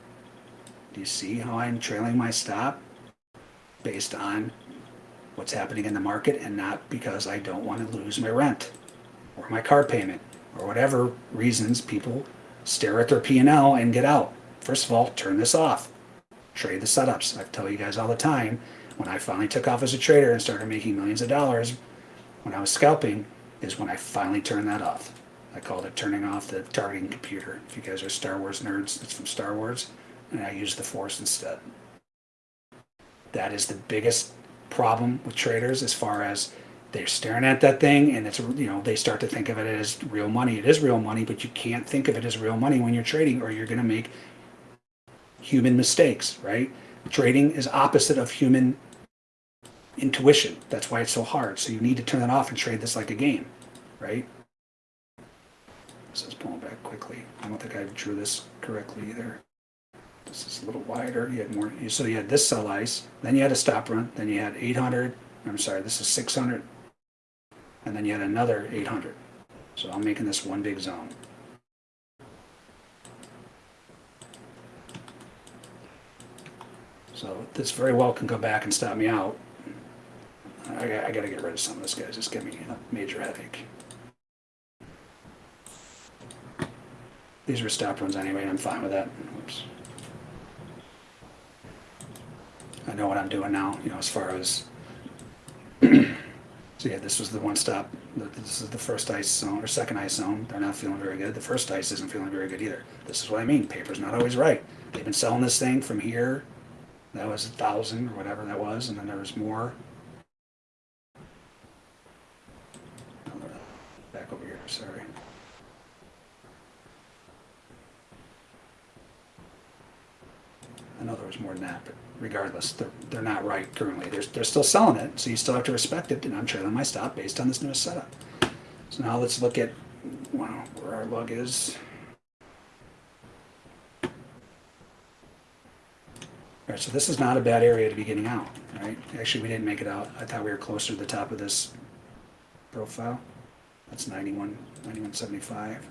S2: Do you see how I'm trailing my stop based on what's happening in the market and not because I don't want to lose my rent or my car payment or whatever reasons people stare at their P&L and get out. First of all, turn this off. Trade the setups. I tell you guys all the time, when I finally took off as a trader and started making millions of dollars, when I was scalping, is when I finally turned that off. I called it turning off the targeting computer. If you guys are Star Wars nerds, it's from Star Wars, and I used the Force instead. That is the biggest problem with traders as far as they're staring at that thing and it's you know they start to think of it as real money it is real money but you can't think of it as real money when you're trading or you're going to make human mistakes right trading is opposite of human intuition that's why it's so hard so you need to turn that off and trade this like a game right so it's pulling back quickly i don't think i drew this correctly either this is a little wider. You had more, so you had this sell ice, then you had a stop run, then you had 800. I'm sorry, this is 600, and then you had another 800. So I'm making this one big zone. So this very well can come back and stop me out. I, I got to get rid of some of this, guys. It's giving me a major headache. These were stop runs anyway, and I'm fine with that. Oops. I know what I'm doing now, you know, as far as. so yeah, this was the one stop. This is the first ice zone or second ice zone. They're not feeling very good. The first ice isn't feeling very good either. This is what I mean. Paper's not always right. They've been selling this thing from here. That was a thousand or whatever that was, and then there was more. Back over here. Sorry. I know there was more than that, but regardless, they're, they're not right currently. They're, they're still selling it, so you still have to respect it, and I'm trailing my stop based on this newest setup. So now let's look at, wow, where our lug is. All right, so this is not a bad area to be getting out, right? Actually, we didn't make it out. I thought we were closer to the top of this profile. That's 91, 91.75.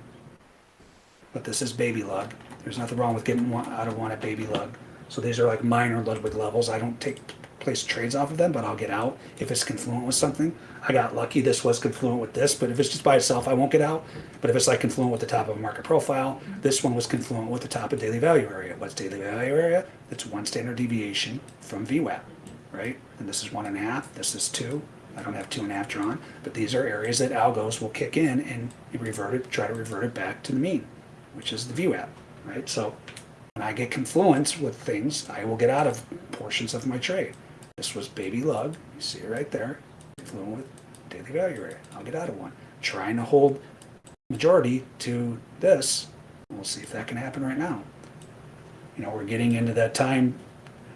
S2: But this is baby lug. There's nothing wrong with getting one out of one at baby lug. So these are like minor Ludwig levels. I don't take place trades off of them, but I'll get out if it's confluent with something. I got lucky this was confluent with this, but if it's just by itself, I won't get out. But if it's like confluent with the top of a market profile, this one was confluent with the top of daily value area. What's daily value area? It's one standard deviation from VWAP, right? And this is one and a half, this is two. I don't have two and a half drawn, but these are areas that algos will kick in and revert it, try to revert it back to the mean, which is the VWAP, right? So when I get confluence with things, I will get out of portions of my trade. This was baby lug, you see it right there, confluent with daily value area. I'll get out of one. Trying to hold majority to this. We'll see if that can happen right now. You know, we're getting into that time.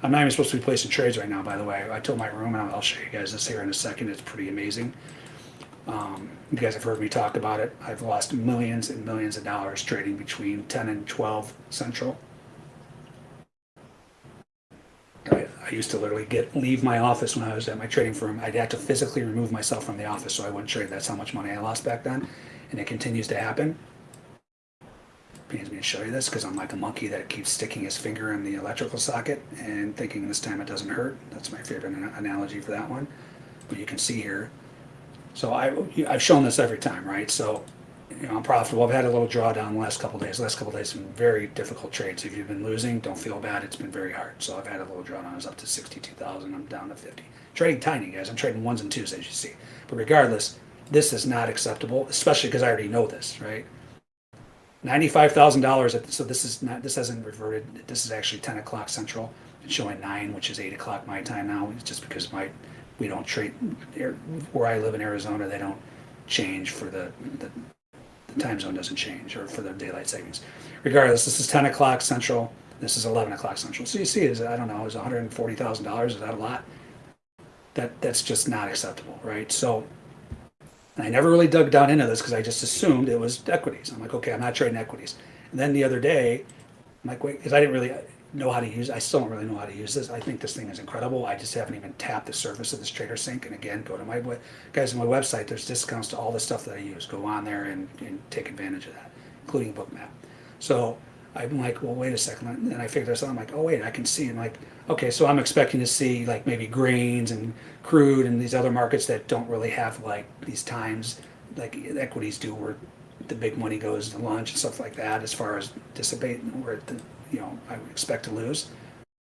S2: I'm not even supposed to be placing trades right now, by the way. I told my room, and I'll I'll show you guys this here in a second. It's pretty amazing. Um, you guys have heard me talk about it. I've lost millions and millions of dollars trading between 10 and 12 central. I, used to literally get leave my office when I was at my trading firm. I'd have to physically remove myself from the office so I wouldn't trade. That's how much money I lost back then, and it continues to happen pains me to show you this because I'm like a monkey that keeps sticking his finger in the electrical socket and thinking this time it doesn't hurt. That's my favorite an- analogy for that one. But you can see here. So I, I've shown this every time, right? So, you know, I'm profitable. I've had a little drawdown the last couple days. The last couple days been very difficult trades. If you've been losing, don't feel bad. It's been very hard. So I've had a little drawdown. I was up to 62,000. I'm down to 50. Trading tiny, guys. I'm trading ones and twos, as you see. But regardless, this is not acceptable, especially because I already know this, right? Ninety-five thousand dollars. So this is not. This hasn't reverted. This is actually ten o'clock central. It's showing nine, which is eight o'clock my time now. It's just because my we don't trade where I live in Arizona. They don't change for the the, the time zone doesn't change or for the daylight savings. Regardless, this is ten o'clock central. This is eleven o'clock central. So you see, is I don't know, is one hundred and forty thousand dollars. Is that a lot? That that's just not acceptable, right? So I never really dug down into this because I just assumed it was equities. I'm like, okay, I'm not trading equities. And then the other day, I'm like, wait, because I didn't really know how to use. I still don't really know how to use this. I think this thing is incredible. I just haven't even tapped the surface of this TraderSync. And again, go to my guys on my website. There's discounts to all the stuff that I use. Go on there and, and take advantage of that, including Bookmap. So I'm like, well, wait a second. And then I figured this out. I'm like, oh wait, I can see. And like, okay, so I'm expecting to see like maybe grains and crude and these other markets that don't really have like these times like equities do, where the big money goes to lunch and stuff like that. As far as dissipate, where the, you know I would expect to lose.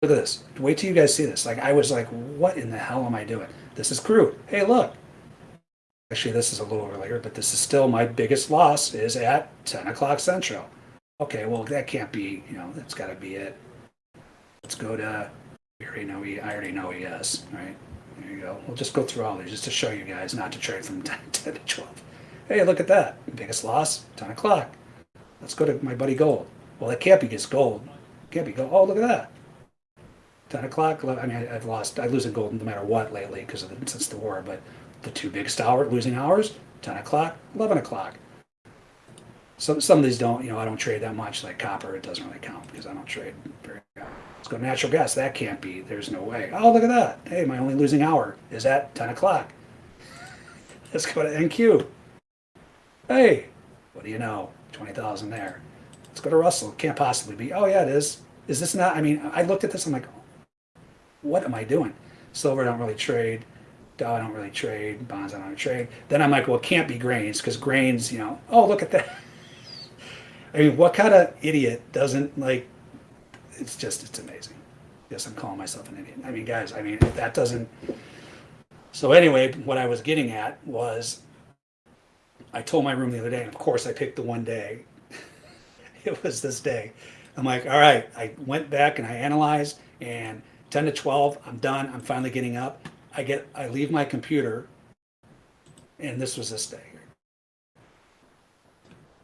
S2: Look at this. Wait till you guys see this. Like I was like, what in the hell am I doing? This is crude. Hey, look. Actually, this is a little earlier, but this is still my biggest loss is at 10 o'clock central. Okay, well that can't be. You know, that's got to be it. Let's go to. We already know. I already know ES, right? There you go. We'll just go through all these just to show you guys not to trade from 10, 10 to 12. Hey, look at that. Biggest loss, 10 o'clock. Let's go to my buddy Gold. Well, it can't be just gold. It Can't be gold. Oh, look at that. 10 o'clock. I mean, I've lost. I lose in gold no matter what lately because of the, since the war. But the two biggest hour losing hours, 10 o'clock, 11 o'clock. Some some of these don't. You know, I don't trade that much. Like copper, it doesn't really count because I don't trade very. Let's go natural gas. That can't be. There's no way. Oh, look at that. Hey, my only losing hour is at 10 o'clock. Let's go to NQ. Hey, what do you know? 20,000 there. Let's go to Russell. Can't possibly be. Oh, yeah, it is. Is this not? I mean, I looked at this. I'm like, what am I doing? Silver, I don't really trade. Dow, I don't really trade. Bonds, I don't really trade. Then I'm like, well, it can't be grains because grains, you know, oh, look at that. I mean, what kind of idiot doesn't like, it's just, it's amazing. Yes, I'm calling myself an idiot. I mean, guys, I mean, if that doesn't. So, anyway, what I was getting at was I told my room the other day, and of course, I picked the one day. it was this day. I'm like, all right. I went back and I analyzed, and 10 to 12, I'm done. I'm finally getting up. I get, I leave my computer, and this was this day.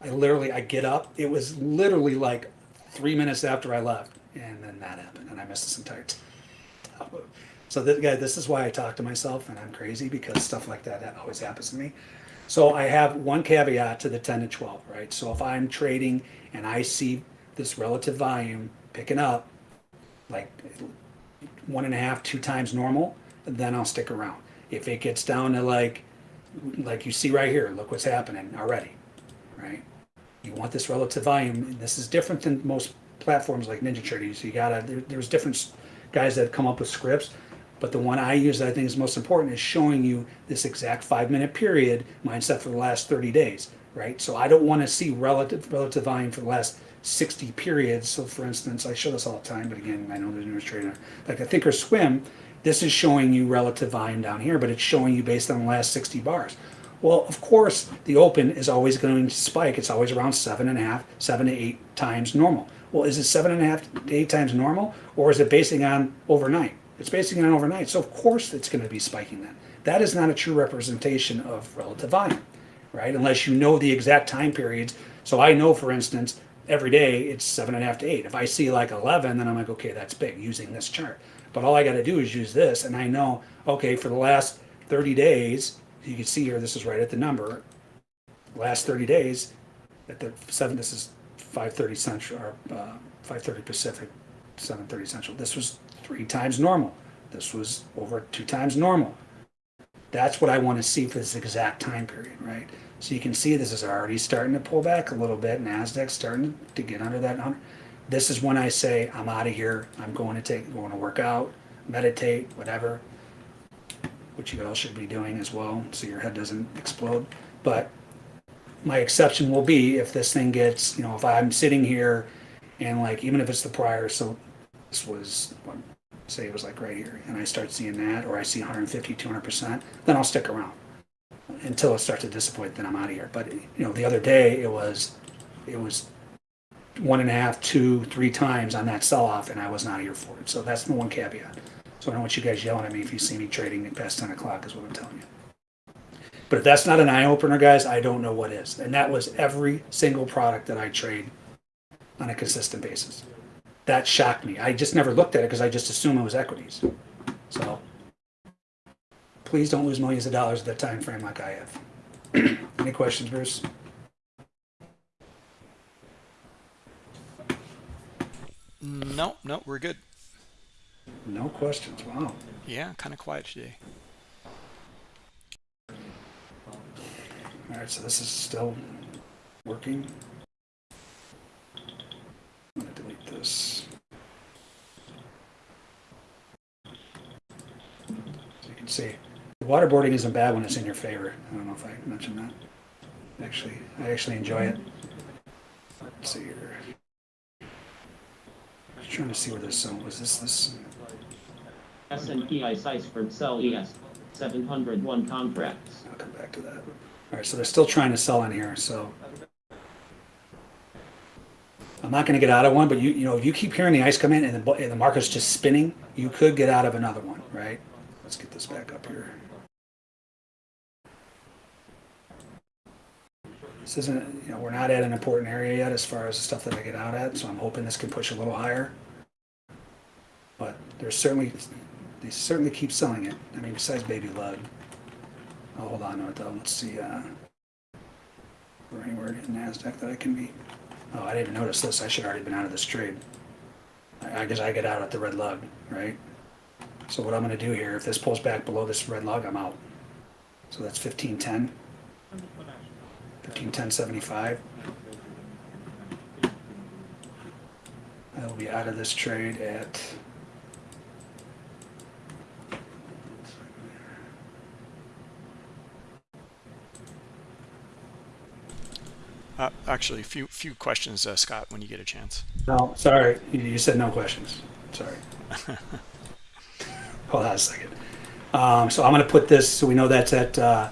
S2: I literally, I get up. It was literally like three minutes after I left, and then that happened, and I missed this entire time. So this guy, this is why I talk to myself, and I'm crazy because stuff like that, that always happens to me. So I have one caveat to the 10 to 12, right? So if I'm trading and I see this relative volume picking up, like one and a half, two times normal, then I'll stick around. If it gets down to like, like you see right here, look what's happening already, right? You want this relative volume. This is different than most platforms like NinjaTrader. So you gotta, there, there's different guys that come up with scripts, but the one I use that I think is most important is showing you this exact five minute period, mindset for the last 30 days, right? So I don't want to see relative relative volume for the last 60 periods. So for instance, I show this all the time, but again, I know there's new trader. Like a thinkorswim, this is showing you relative volume down here, but it's showing you based on the last 60 bars. Well, of course, the open is always going to spike. It's always around seven and a half, seven to eight times normal. Well, is it seven and a half to eight times normal, or is it basing on overnight? It's it on overnight, so of course it's going to be spiking then. That is not a true representation of relative volume, right? Unless you know the exact time periods. So I know, for instance, every day it's seven and a half to eight. If I see like 11, then I'm like, okay, that's big using this chart. But all I got to do is use this, and I know, okay, for the last 30 days, you can see here, this is right at the number. Last 30 days, at the seven, this is 5:30 Central or uh, 5:30 Pacific, 7:30 Central. This was three times normal. This was over two times normal. That's what I want to see for this exact time period, right? So you can see this is already starting to pull back a little bit. Nasdaq's starting to get under that. This is when I say I'm out of here. I'm going to take, going to work out, meditate, whatever, which you all should be doing as well, so your head doesn't explode. But my exception will be if this thing gets, you know, if I'm sitting here and like, even if it's the prior, so this was, say it was like right here, and I start seeing that, or I see 150, 200%, then I'll stick around until it starts to disappoint, then I'm out of here. But, you know, the other day it was, it was one and a half, two, three times on that sell-off, and I was not here for it. So that's the one caveat. So I don't want you guys yelling at me if you see me trading past 10 o'clock is what I'm telling you. But if that's not an eye opener, guys, I don't know what is. And that was every single product that I trade on a consistent basis. That shocked me. I just never looked at it because I just assumed it was equities. So please don't lose millions of dollars at that time frame like I have. Any questions, Bruce?
S1: No, no, we're good.
S2: No questions. Wow.
S1: Yeah, kind of quiet today.
S2: All right, so this is still working. I'm gonna delete this. So you can see, waterboarding isn't bad when it's in your favor. I don't know if I mentioned that. Actually, I actually enjoy it. Let's see here. I'm trying to see where this zone was. This this.
S3: S&P ICE Iceberg Sell ES, 701 contracts.
S2: I'll come back to that. All right, so they're still trying to sell in here, so. I'm not gonna get out of one, but you, you know, if you keep hearing the ice come in and the, and the market's just spinning, you could get out of another one, right? Let's get this back up here. This isn't, you know, we're not at an important area yet as far as the stuff that I get out at, so I'm hoping this can push a little higher. But there's certainly, they certainly keep selling it. I mean, besides Baby Lug. I'll hold on to though. Let's see, uh, or anywhere in NASDAQ that I can be. Oh, I didn't notice this. I should already been out of this trade. I, I guess I get out at the red lug, right? So what I'm gonna do here, if this pulls back below this red lug, I'm out. So that's fifteen ten. Fifteen ten seventy five. I will be out of this trade at.
S1: Uh, actually, a few few questions, uh, Scott, when you get a chance.
S2: No, sorry, you said no questions. Sorry. Hold on a second. Um, so I'm gonna put this, so we know that's at, uh,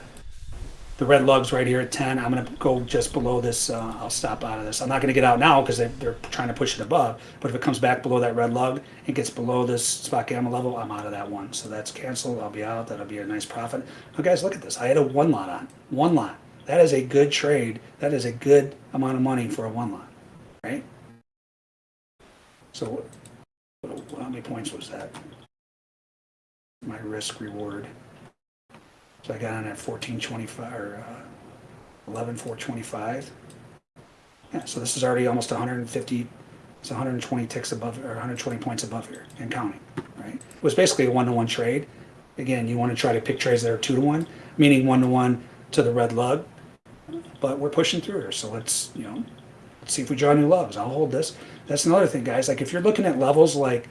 S2: the red lugs right here at ten. I'm gonna go just below this, uh, I'll stop out of this. I'm not gonna get out now because they, they're trying to push it above. But if it comes back below that red lug and gets below this spot gamma level, I'm out of that one. So that's canceled. I'll be out. That'll be a nice profit. Now guys, look at this. I had a one lot on, one lot. That is a good trade. That is a good amount of money for a one lot, right? So how many points was that? My risk reward. So I got on at fourteen twenty-five, or, uh, eleven four twenty-five. Yeah, so this is already almost hundred and fifty, it's hundred and twenty ticks above, or hundred and twenty points above here and counting, right? It was basically a one-to-one trade. Again, you wanna try to pick trades that are two-to-one, meaning one-to-one to the red lug. But we're pushing through here, so let's, you know, let's see if we draw new loves. I'll hold this. That's another thing, guys. Like if you're looking at levels like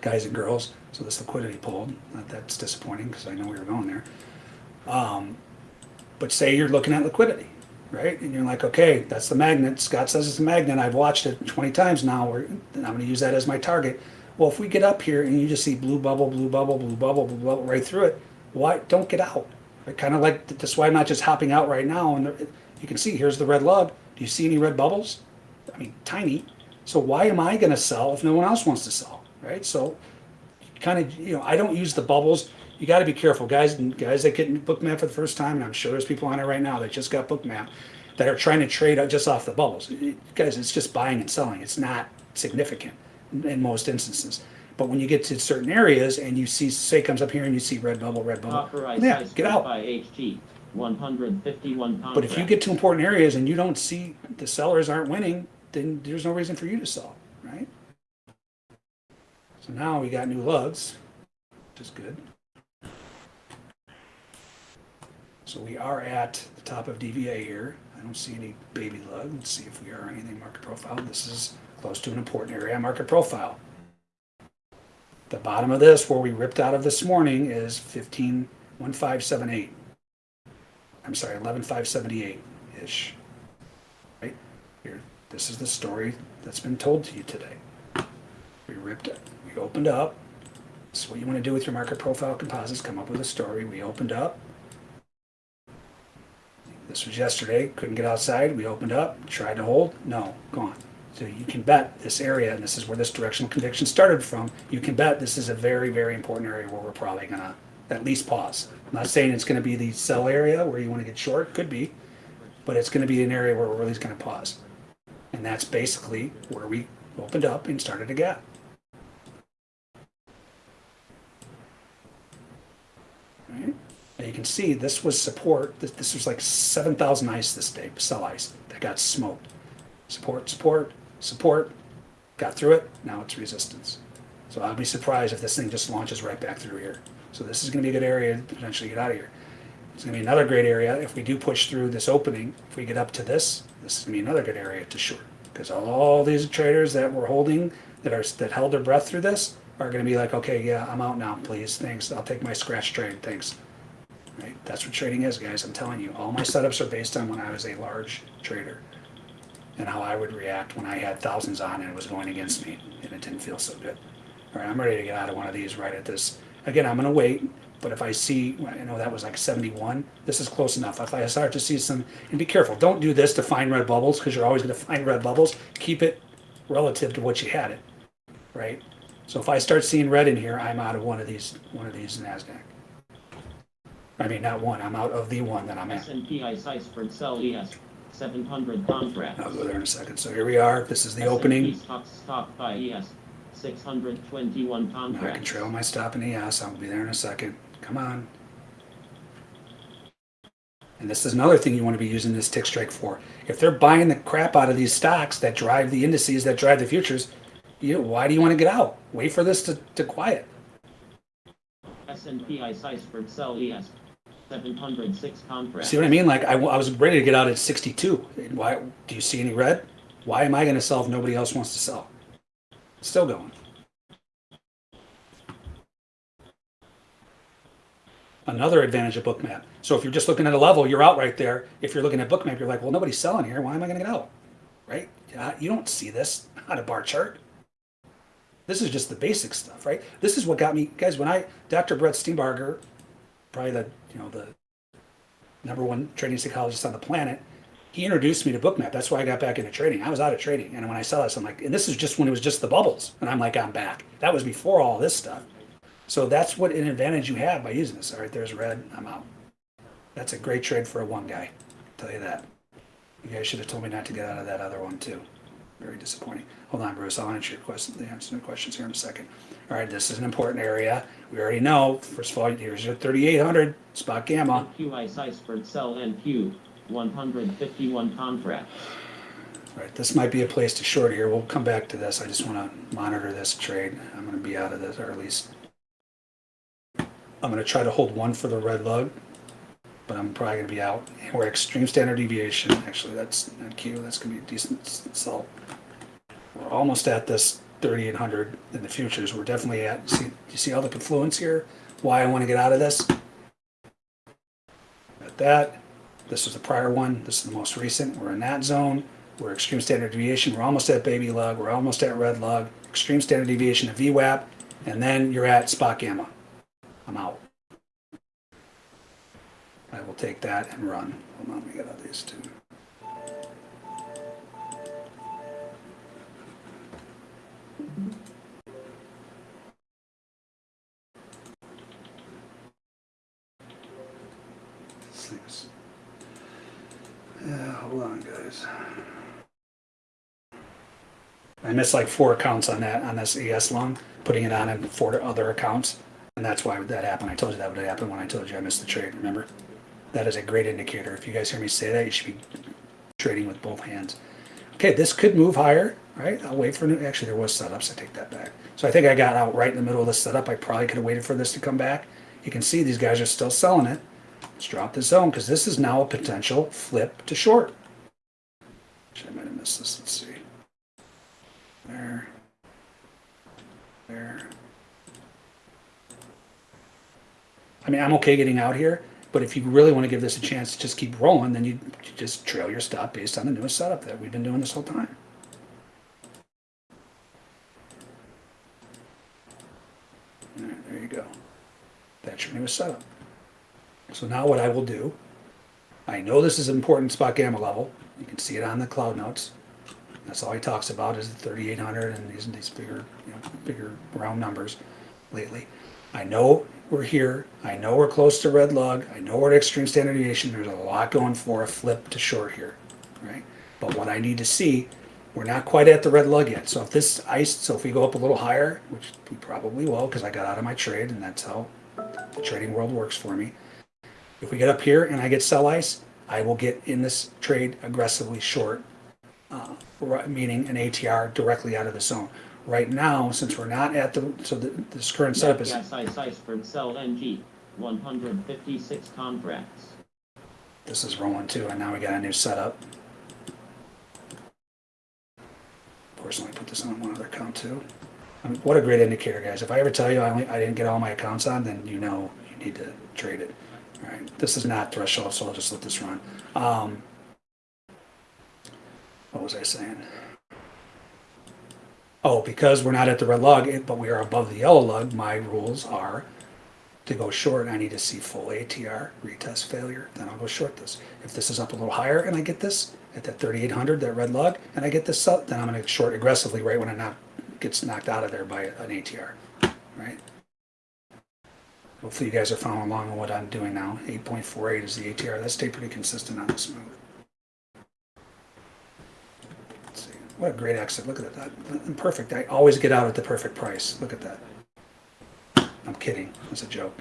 S2: guys and girls, so this liquidity pulled. That's disappointing because I know we were going there. Um, but say you're looking at liquidity, right? And you're like, okay, that's the magnet. Scott says it's a magnet. I've watched it 20 times now. I'm going to use that as my target. Well, if we get up here and you just see blue bubble, blue bubble, blue bubble, blue bubble right through it, why don't get out? Right? Kind of like that's why I'm not just hopping out right now. And you can see here's the red lug. Do you see any red bubbles? I mean, tiny. So why am I going to sell if no one else wants to sell, right? So kind of, you know, I don't use the bubbles. You got to be careful, guys. And guys that get Bookmap for the first time, and I'm sure there's people on it right now that just got Bookmap that are trying to trade just off the bubbles. It- guys, it's just buying and selling. It's not significant in, most instances. But when you get to certain areas and you see, say, comes up here and you see red bubble, red bubble, yeah, get out.
S3: buy HG, 151 contracts.
S2: But if you get to important areas and you don't see the sellers aren't winning, then there's no reason for you to sell? So now we got new lugs, which is good. So we are at the top of DVA here. I don't see any baby lug. Let's see if we are anything market profile. This is close to an important area market profile. The bottom of this, where we ripped out of this morning, is 151578. I'm sorry, 11578 ish. Right here. This is the story that's been told to you today. We ripped it. Opened up. So what you want to do with your market profile composites. Come up with a story. We opened up. This was yesterday. Couldn't get outside. We opened up. Tried to hold. No, gone. So you can bet this area, and this is where this directional conviction started from. You can bet this is a very, very important area where we're probably gonna at least pause. I'm not saying it's gonna be the sell area where you want to get short. Could be, but it's gonna be an area where we're really gonna pause. And that's basically where we opened up and started a gap. Right? Now you can see this was support. This, was like 7,000 ice this day, sell ice that got smoked. Support, support, support. Got through it. Now it's resistance. So I'll be surprised if this thing just launches right back through here. So this is going to be a good area to potentially get out of here. It's going to be another great area if we do push through this opening. If we get up to this, this is going to be another good area to short because all these traders that were holding that are that held their breath through this are going to be like, okay, yeah, I'm out now, please, thanks. I'll take my scratch trade, thanks. Right? That's what trading is, guys. I'm telling you, all my setups are based on when I was a large trader and how I would react when I had thousands on and it was going against me and it didn't feel so good. All right, I'm ready to get out of one of these right at this. Again, I'm going to wait, but if I see, I know that was like 71, this is close enough. If I start to see some, and be careful, don't do this to find red bubbles because you're always going to find red bubbles. Keep it relative to what you had it, right? So if I start seeing red in here, I'm out of one of these, one of these NASDAQ. I mean, not one, I'm out of the one that I'm at.
S3: S&P ICE Iceberg Sell ES 700 contracts.
S2: I'll go there in a second. So here we are. This is the
S3: S&P
S2: opening.
S3: Stock Stock buy ES 621
S2: I can trail my stop in the ass. I'll be there in a second. Come on. And this is another thing you want to be using this TickStrike for. If they're buying the crap out of these stocks that drive the indices, that drive the futures, you why do you want to get out? Wait for this to, to quiet.
S3: S&P ICE Iceberg Sell ES 706 contracts.
S2: See what I mean? Like I, I was ready to get out at 62. Why do you see any red? Why am I going to sell if nobody else wants to sell? Still going. Another advantage of Bookmap. So if you're just looking at a level, you're out right there. If you're looking at Bookmap, you're like, well, nobody's selling here. Why am I going to get out? Right? You don't see this on a bar chart. This is just the basic stuff, right? This is what got me, guys. When I, Dr. Brett Steenbarger, probably the you know the number one trading psychologist on the planet, he introduced me to Bookmap. That's why I got back into trading. I was out of trading, and when I saw this, I'm like, and this is just when it was just the bubbles, and I'm like, I'm back. That was before all this stuff. So that's what an advantage you have by using this. All right, there's red. I'm out. That's a great trade for a one guy. I'll tell you that. You guys should have told me not to get out of that other one too. Very disappointing. Hold on, Bruce. I'll answer your question. Answer the questions here in a second. All right, this is an important area. We already know. First of all, here's your 3800 spot gamma.
S3: QI ICE Iceberg Sell NQ 151 contracts.
S2: All right, this might be a place to short here. We'll come back to this. I just want to monitor this trade. I'm going to be out of this, or at least I'm going to try to hold one for the red lug, but I'm probably going to be out. We're extreme standard deviation. Actually, that's not Q. That's going to be a decent sell. We're almost at this 3800 in the futures. We're definitely at. See, you see all the confluence here? Why I want to get out of this? At that. This was the prior one. This is the most recent. We're in that zone. We're extreme standard deviation. We're almost at baby lug. We're almost at red lug. Extreme standard deviation of VWAP. And then you're at spot gamma. I'm out. I will take that and run. Hold on, let me get out these two. I missed like four accounts on that on this ES loan, putting it on in four other accounts, and that's why that happened. I told you that would happen when I told you I missed the trade. Remember, that is a great indicator. If you guys hear me say that, you should be trading with both hands. Okay, this could move higher, right? I'll wait for new. Actually, there was setups. I take that back. So I think I got out right in the middle of the setup. I probably could have waited for this to come back. You can see these guys are still selling it. Let's drop this zone because this is now a potential flip to short. Actually, I might have missed this. Let's see. There. There. I mean, I'm okay getting out here, but if you really want to give this a chance to just keep rolling, then you, you just trail your stop based on the newest setup that we've been doing this whole time. There you go. That's your newest setup. So now what I will do, I know this is an important spot gamma level. You can see it on the cloud notes. That's all he talks about is the 3800 and these, these bigger, you know, bigger round numbers lately. I know we're here. I know we're close to red lug. I know we're at extreme standard deviation. There's a lot going for a flip to short here, right? But what I need to see, we're not quite at the red lug yet. So if this ice, so if we go up a little higher, which we probably will because I got out of my trade and that's how the trading world works for me. If we get up here and I get sell ice, I will get in this trade aggressively short, uh, meaning an ATR directly out of the zone. Right now, since we're not at the, so the, this current setup is,
S3: Yes, ice, ice for sell NG, 156 contracts.
S2: this is rolling too, and now we got a new setup. Of course, let me put this on one other account too. I mean, what a great indicator, guys. If I ever tell you I only, I didn't get all my accounts on, then you know you need to trade it. This is not threshold, so I'll just let this run. Um, what was I saying? Oh, because we're not at the red lug, but we are above the yellow lug, my rules are to go short, I need to see full ATR, retest failure, then I'll go short this. If this is up a little higher and I get this at that 3800, that red lug, and I get this up, then I'm gonna short aggressively right when it knock, gets knocked out of there by an ATR? Hopefully you guys are following along on what I'm doing now. 8.48 is the ATR. That stayed pretty consistent on this move. Let's see. What a great exit. Look at that. that. Perfect. I always get out at the perfect price. Look at that. I'm kidding. That's a joke.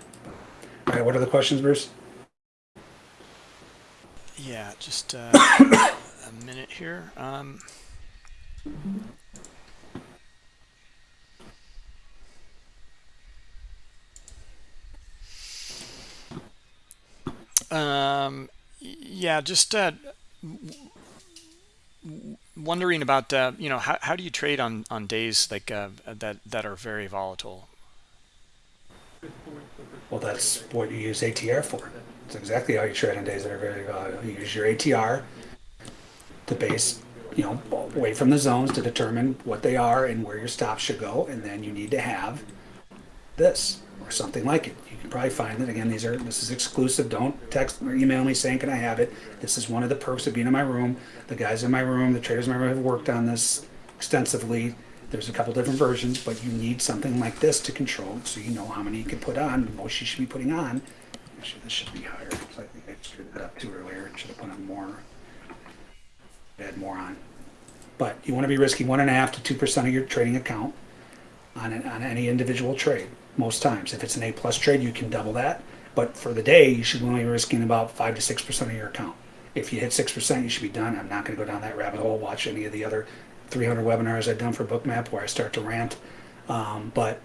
S2: All right, what are the questions, Bruce?
S1: Yeah, just uh, a minute here. Um, um, yeah, just uh, wondering about uh, you know how, how do you trade on on days like uh, that that are very volatile?
S2: Well, that's what you use ATR for. It's exactly how you trade on days that are very valuable. You use your ATR to base, you know, away from the zones to determine what they are and where your stops should go, and then you need to have this or something like it. You can probably find it. Again, these are this is exclusive. Don't text or email me saying can I have it. This is one of the perks of being in my room. The guys in my room, the traders in my room have worked on this extensively. There's a couple different versions, but you need something like this to control so you know how many you can put on. Most you should be putting on. Actually, this should be higher. So I think I screwed that up too earlier. Should have put on more. Add more on. But you want to be risking one and a half to two percent of your trading account on, an, on any individual trade most times. If it's an A plus trade, you can double that. But for the day, you should only be risking about five to six percent of your account. If you hit six percent, you should be done. I'm not going to go down that rabbit hole. Watch any of the other 300 webinars I've done for Bookmap where I start to rant. Um, but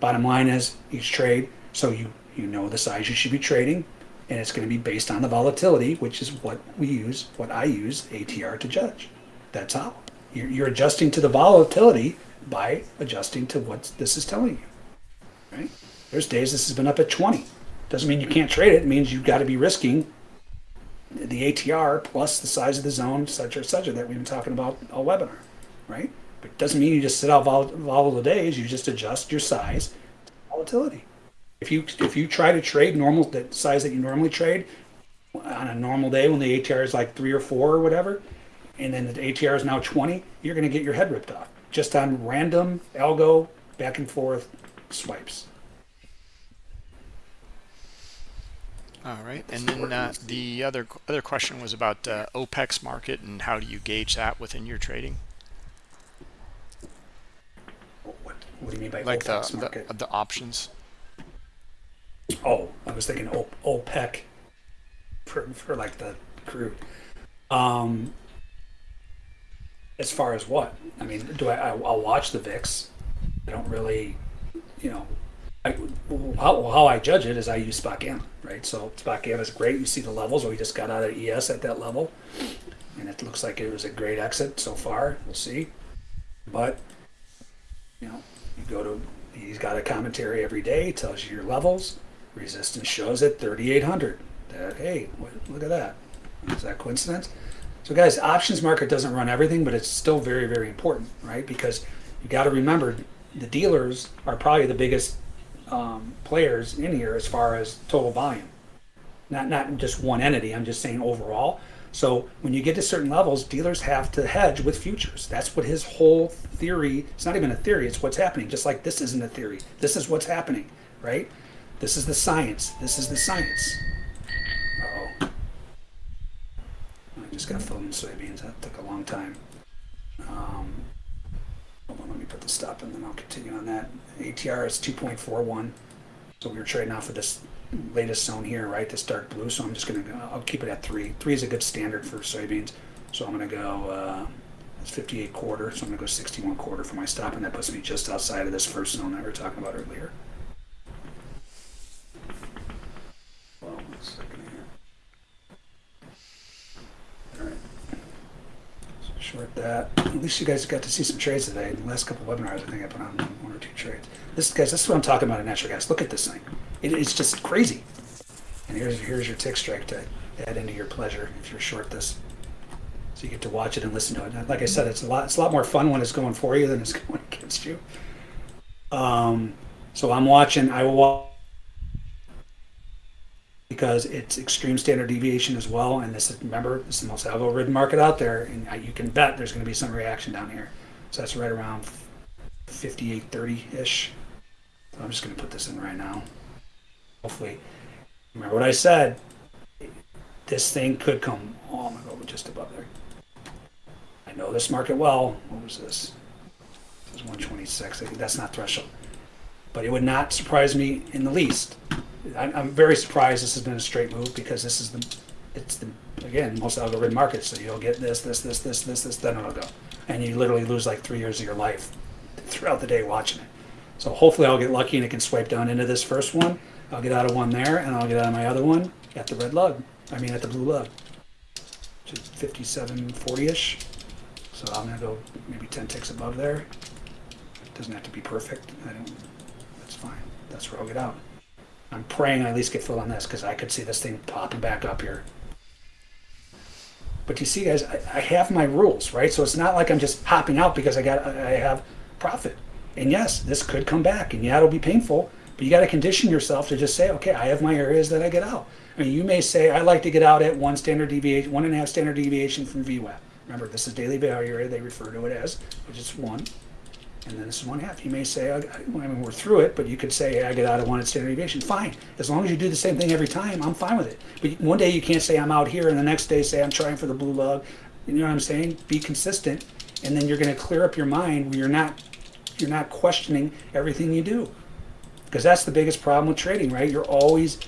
S2: bottom line is each trade, so you you know the size you should be trading, and it's going to be based on the volatility, which is what we use, what I use ATR to judge. That's how you're, you're adjusting to the volatility by adjusting to what this is telling you. Right? There's days this has been up at 20. Doesn't mean you can't trade it. It means you've got to be risking the ATR plus the size of the zone, such or such that we've been talking about all webinar, right? But it doesn't mean you just sit out vol- volatile days. You just adjust your size volatility. If you if you try to trade normal the size that you normally trade on a normal day when the ATR is like three or four or whatever, and then the ATR is now 20, you're going to get your head ripped off just on random algo back and forth swipes.
S1: All right, and then uh, the other other question was about uh, OPEX market and how do you gauge that within your trading?
S2: What, what do you mean by
S1: Like the,
S2: OPEX market?
S1: the the options.
S2: Oh, I was thinking O- OPEC for, for like the crude. Um, as far as what? I mean, do I, I? I'll watch the VIX. I don't really, you know, I, how, how I judge it is I use SpotGamma, right? So SpotGamma is great. You see the levels. We just got out of ES at that level, and it looks like it was a great exit so far. We'll see, but you know, you go to he's got a commentary every day, tells you your levels. Resistance shows at 3,800. That hey, look at that. Is that coincidence? So guys, options market doesn't run everything, but it's still very, very important, right? Because you got to remember the dealers are probably the biggest um, players in here as far as total volume. Not not just one entity. I'm just saying overall. So when you get to certain levels, dealers have to hedge with futures. That's what his whole theory. It's not even a theory. It's what's happening. Just like this isn't a theory. This is what's happening, right? This is the science. This is the science. Uh oh. I just got filled in soybeans. That took a long time. Stop and then I'll continue on that. ATR is 2.41. So we were trading off of this latest zone here, right? This dark blue. So I'm just gonna go. I'll keep it at three. Three is a good standard for soybeans. So I'm gonna go. Uh, it's 58 quarter. So I'm gonna go 61 quarter for my stop, and that puts me just outside of this first zone that we were talking about earlier. Well, here. All right. Short that. At least you guys got to see some trades today. In the last couple webinars, I think I put on one or two trades. This guys, this is what I'm talking about in natural gas. Look at this thing. It, it's just crazy. And here's here's your TickStrike to add into your pleasure if you're short this. So you get to watch it and listen to it. And like I said, it's a lot it's a lot more fun when it's going for you than it's going against you. Um, so I'm watching. I will watch because it's extreme standard deviation as well. And this is remember this is the most algo-ridden market out there, and you can bet there's going to be some reaction down here. So that's right around 58.30 ish. So I'm just going to put this in right now. Hopefully, remember what I said. This thing could come. Oh, I'm gonna go just above there. I know this market well. What was this? This is 126. I think that's not threshold, but it would not surprise me in the least. I'm, I'm very surprised this has been a straight move because this is the, it's the again most algorithm market. So you'll get this, this, this, this, this, this, then it'll go, and you literally lose like three years of your life throughout the day watching it. So hopefully I'll get lucky and it can swipe down into this first one. I'll get out of one there and I'll get out of my other one at the red lug. I mean at the blue lug. Is 5740-ish. So I'm gonna go maybe 10 ticks above there. It Doesn't have to be perfect. I don't, where I'll get out. I'm praying I at least get filled on this because I could see this thing popping back up here. But you see, guys, I, I have my rules, right? So it's not like I'm just hopping out because I got I have profit. And yes, this could come back, and yeah, it'll be painful. But you got to condition yourself to just say, okay, I have my areas that I get out. I mean, you may say, I like to get out at one standard deviation, one and a half standard deviation from VWAP. Remember, this is daily value area, they refer to it as, which is one. And then this is one half. You may say, I, I mean, we're through it, but you could say, I get out at one at standard deviation. Fine. As long as you do the same thing every time, I'm fine with it. But one day you can't say, I'm out here, and the next day say, I'm trying for the blue lug. You know what I'm saying? Be consistent, and then you're going to clear up your mind where you're not, you're not questioning everything you do because that's the biggest problem with trading, right? You're always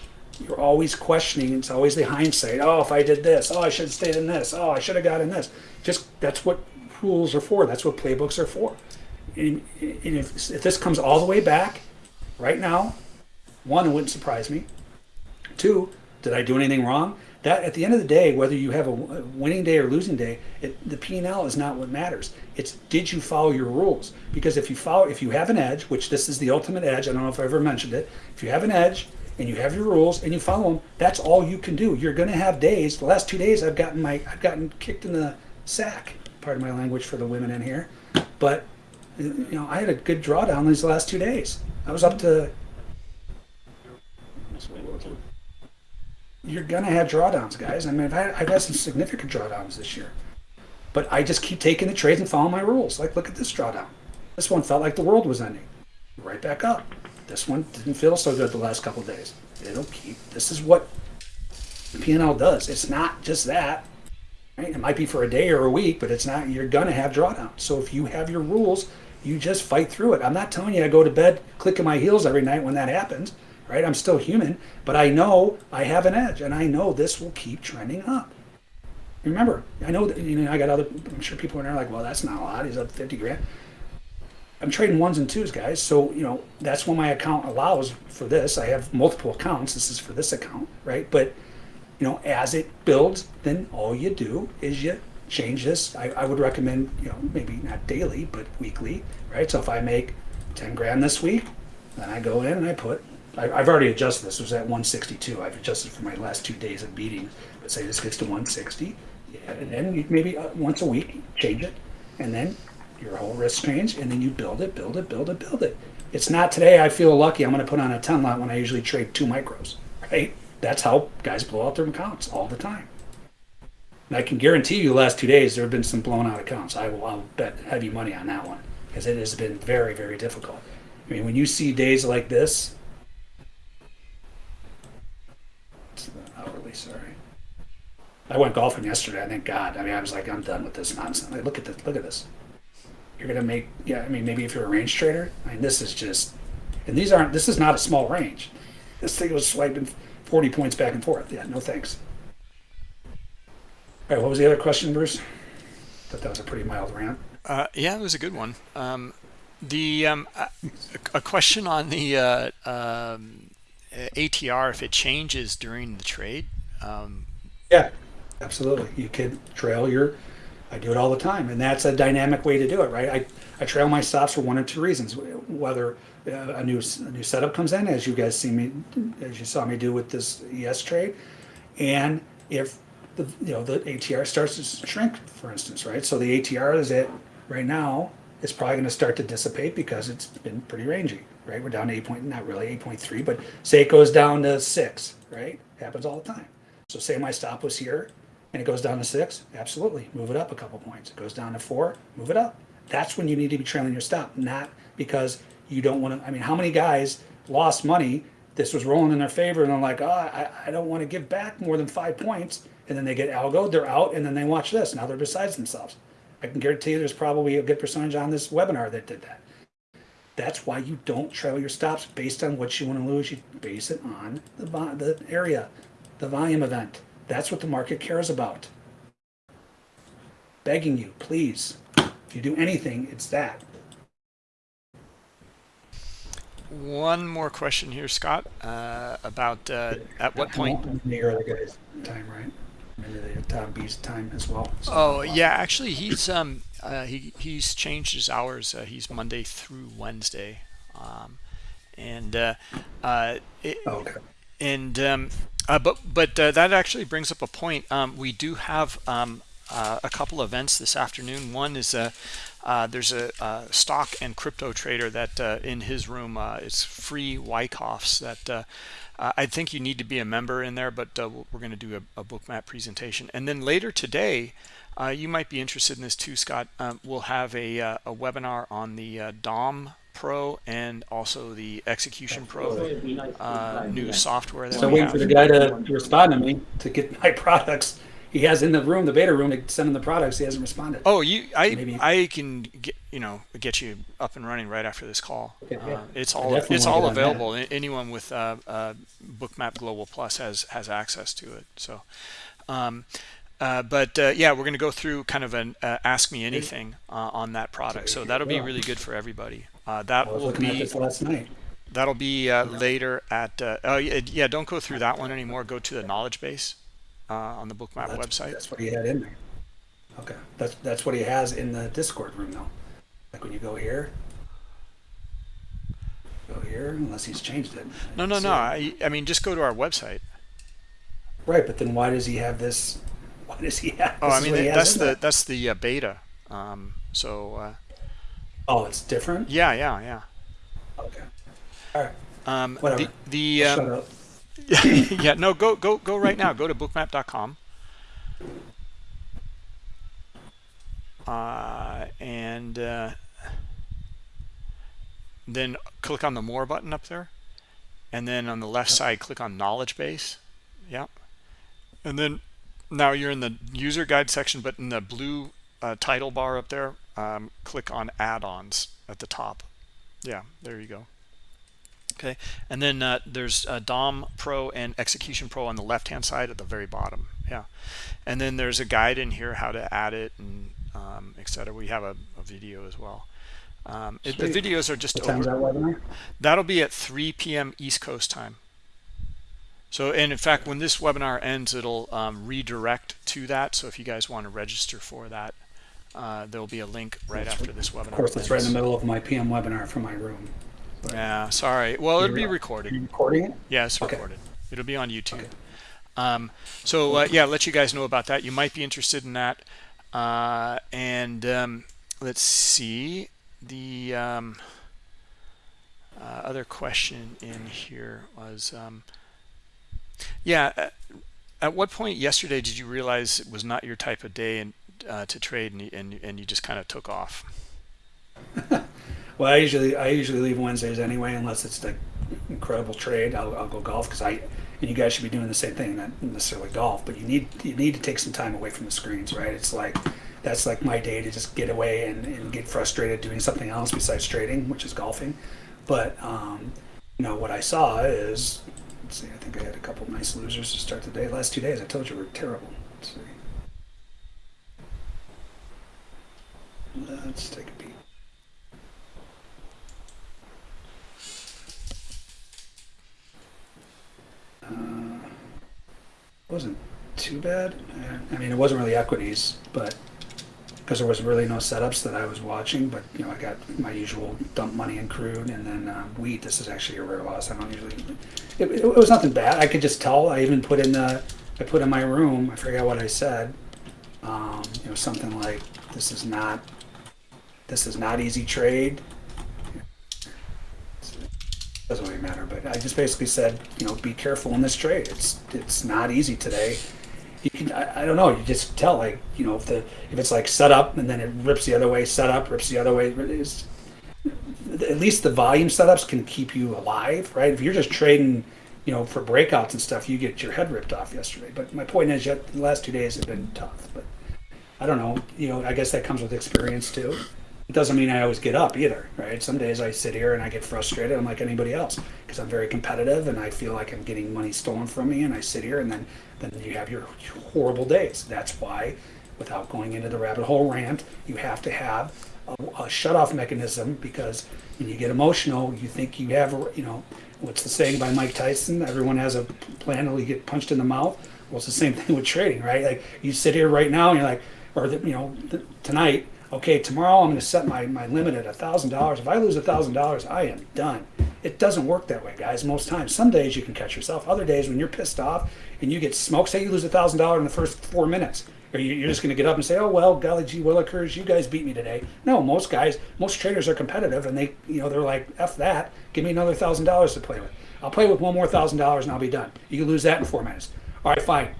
S2: you're always questioning. It's always the hindsight. Oh, if I did this, oh, I should have stayed in this. Oh, I should have got in this. Just that's what rules are for. That's what playbooks are for. And, and if, if this comes all the way back right now, one, it wouldn't surprise me. Two, did I do anything wrong? That at the end of the day, whether you have a winning day or losing day, it, the P and L is not what matters. It's did you follow your rules? Because if you follow, if you have an edge, which this is the ultimate edge, I don't know if I ever mentioned it. If you have an edge and you have your rules and you follow them, that's all you can do. You're going to have days. The last two days, I've gotten my, I've gotten kicked in the sack. Part of my language for the women in here, but you know, I had a good drawdown these last two days. I was up to you're gonna have drawdowns, guys. I mean, I've had, I've had some significant drawdowns this year, but I just keep taking the trades and following my rules. Like, look at this drawdown. This one felt like the world was ending. Right back up. This one didn't feel so good the last couple days. It'll keep. This is what P&L does. It's not just that. Right? It might be for a day or a week, but it's not. You're gonna have drawdown. So if you have your rules, you just fight through it. I'm not telling you I go to bed clicking my heels every night when that happens right? I'm still human, but I know I have an edge, and I know this will keep trending up. Remember, I know that you know I got other. I'm sure people are there like, well, that's not a lot. He's up 50 grand. I'm trading ones and twos, guys. So, you know, that's what my account allows for this. I have multiple accounts. This is for this account, right? But, you know, as it builds, then all you do is you change this. I, I would recommend, you know, maybe not daily, but weekly, right? So if I make 10 grand this week, then I go in and I put, I, I've already adjusted this. It was at 162. I've adjusted for my last two days of beating. But say this gets to 160, yeah, and then maybe uh, once a week change it, and then your whole risk change, and then you build it, build it, build it, build it. It's not today. I feel lucky. I'm going to put on a 10 lot when I usually trade two micros, right? That's how guys blow out their accounts all the time. And I can guarantee you, the last two days there have been some blown out accounts. I will I'll bet heavy money on that one because it has been very, very difficult. I mean, when you see days like this, it's hourly, sorry. I went golfing yesterday. I thank God. I mean, I was like, I'm done with this nonsense. Like, look at this. Look at this. You're gonna make. Yeah. I mean, maybe if you're a range trader. I mean, this is just. And these aren't. This is not a small range. This thing was swiping 40 points back and forth. Yeah. No thanks. All right. What was the other question, Bruce? I Thought that was a pretty mild rant.
S1: Uh, yeah, it was a good one. Um, the um, a, a question on the uh, um, ATR if it changes during the trade. Um,
S2: Yeah. Absolutely. You could trail your. I do it all the time, and that's a dynamic way to do it, right? I, I trail my stops for one or two reasons. Whether Uh, a new a new setup comes in, as you guys see me, as you saw me do with this ES trade, and if the you know the ATR starts to shrink, for instance, right? So the ATR is at right now. It's probably going to start to dissipate because it's been pretty rangy, right? We're down to eight point, not really eight point three, but say it goes down to six, right? Happens all the time. So say my stop was here and it goes down to six, absolutely, move it up a couple points. It goes down to four, move it up. That's when you need to be trailing your stop, not because you don't want to. I mean, how many guys lost money? This was rolling in their favor, and they're like, oh, I, I don't want to give back more than five points. And then they get algo, they're out, and then they watch this. Now they're besides themselves. I can guarantee you there's probably a good percentage on this webinar that did that. That's why you don't trail your stops based on what you want to lose. You base it on the, the area, the volume event. That's what the market cares about. Begging you, please. If you do anything, it's that.
S1: One more question here, Scott, uh, about uh, at what point.
S2: In the early guys' time, right? Into the Tom B's time as well. So-
S1: Oh yeah, actually he's um uh, he he's changed his hours. Uh, he's Monday through Wednesday, um, and uh, uh, it,
S2: Oh, Okay.
S1: and um, uh, but but uh, that actually brings up a point. Um, we do have um, uh, a couple events this afternoon. One is a uh, there's a, uh stock and crypto trader that uh, in his room uh, it's free Wyckoffs that uh, uh, I think you need to be a member in there, but uh, we're going to do a, a Bookmap presentation. And then later today, uh, you might be interested in this too, Scott. Um, we'll have a, uh, a webinar on the uh, DOM Pro and also the Execution Pro
S3: It'd be nice to
S1: uh, new software that
S2: So waiting for the guy to respond to me to get my products. He has in the room, the beta room, to send him the products. He hasn't responded.
S1: Oh, you, I,
S2: Maybe-
S1: I can get you know get you up and running right after this call.
S2: Okay, yeah.
S1: Uh, it's all it's all available. Anyone with uh, uh, Bookmap Global Plus has has access to it. So, um, uh, but uh, yeah, we're going to go through kind of an uh, ask me anything uh, on that product. So that'll be really good for everybody. Uh, that will be
S2: this last night.
S1: that'll be uh, later at. Uh, oh yeah, don't go through that one anymore. Go to the knowledge base uh, on the Bookmap
S2: That's,
S1: website.
S2: That's what he had in there. Okay, that's that's what he has in the Discord room though. Like when you go here, go here, unless he's changed it.
S1: No, no, no. I, I mean, just go to our website.
S2: Right, but then why does he have this? Why does he have?
S1: Oh, I mean that's the that's the uh, beta. Um, so uh,
S2: Oh, it's different.
S1: yeah, yeah, yeah.
S2: Okay. All right.
S1: Um,
S2: Whatever.
S1: The, the
S2: Shut
S1: um,
S2: up.
S1: yeah, no, go go go right now. Go to bookmap.com. Uh, and uh, then click on the more button up there, and then on the left side, click on knowledge base. Yeah, and then now you're in the user guide section, but in the blue uh, title bar up there, um, click on add-ons at the top. Yeah, there you go. Okay, and then uh, there's uh, DOM Pro and Execution Pro on the left-hand side at the very bottom. Yeah, and then there's a guide in here how to add it and um, etc. We have a, a video as well. Um, it, the videos are just over.
S2: that
S1: that'll be at 3 p.m. East Coast time. So, and in fact, when this webinar ends, it'll um, redirect to that. So if you guys want to register for that, uh, there'll be a link right after this webinar.
S2: Of course, it's right in the middle of my PM webinar from my room.
S1: Yeah, sorry. Well, it'll be recorded.
S2: recording it?
S1: Yeah, it's
S2: Okay.
S1: recorded. It'll be on YouTube.
S2: Okay.
S1: Um, so uh, yeah, let you guys know about that. You might be interested in that. Uh, and um, let's see the um, uh, other question in here was, um, yeah. At, at what point yesterday did you realize it was not your type of day and uh, to trade, and and, and you just kind of took off?
S2: Well, I usually I usually leave Wednesdays anyway, unless it's like incredible trade. I'll, I'll go golf because I and you guys should be doing the same thing, not necessarily golf, but you need you need to take some time away from the screens, right? It's like that's like my day to just get away and, and get frustrated doing something else besides trading, which is golfing. But um, you know what I saw is, let's see, I think I had a couple nice losers to start the day. Last two days, I told you were terrible. Let's see. Let's take a peek. Uh, wasn't too bad. I mean, it wasn't really equities, but because there was really no setups that I was watching. But you know, I got my usual dump money in crude, and then uh, wheat. This is actually a rare loss. I don't usually. It, it, it was nothing bad. I could just tell. I even put in the. I put in my room. I forgot what I said. Um, you know, something like, "This is not. This is not easy trade." Doesn't really matter. But I just basically said, you know, be careful in this trade. It's it's not easy today. You can I, I don't know. You just tell like you know if the if it's like set up and then it rips the other way, set up rips the other way. It's, at least the volume setups can keep you alive, right? If you're just trading, you know, for breakouts and stuff, you get your head ripped off yesterday. But my point is, yet the last two days have been tough. But I don't know. You know, I guess that comes with experience too. It doesn't mean I always get up either, right? Some days I sit here and I get frustrated. I'm like anybody else because I'm very competitive and I feel like I'm getting money stolen from me. And I sit here and then then you have your horrible days. That's why, without going into the rabbit hole rant, you have to have a, a shut off mechanism because when you get emotional, you think you have, a, you know, what's the saying by Mike Tyson? Everyone has a plan until you get punched in the mouth. Well, it's the same thing with trading, right? Like you sit here right now and you're like, or the, you know, th- tonight okay, tomorrow I'm going to set my, my limit at $1,000. If I lose $1,000, I am done. It doesn't work that way, guys, most times. Some days you can catch yourself. Other days when you're pissed off and you get smoked, say you lose $1,000 in the first four minutes, or you- you're just going to get up and say, oh, well, golly gee willikers, you guys beat me today. No, most guys, most traders are competitive and they, you know, they're like, F that, give me another $1,000 to play with. I'll play with one more $1,000 and I'll be done. You can lose that in four minutes. All right, fine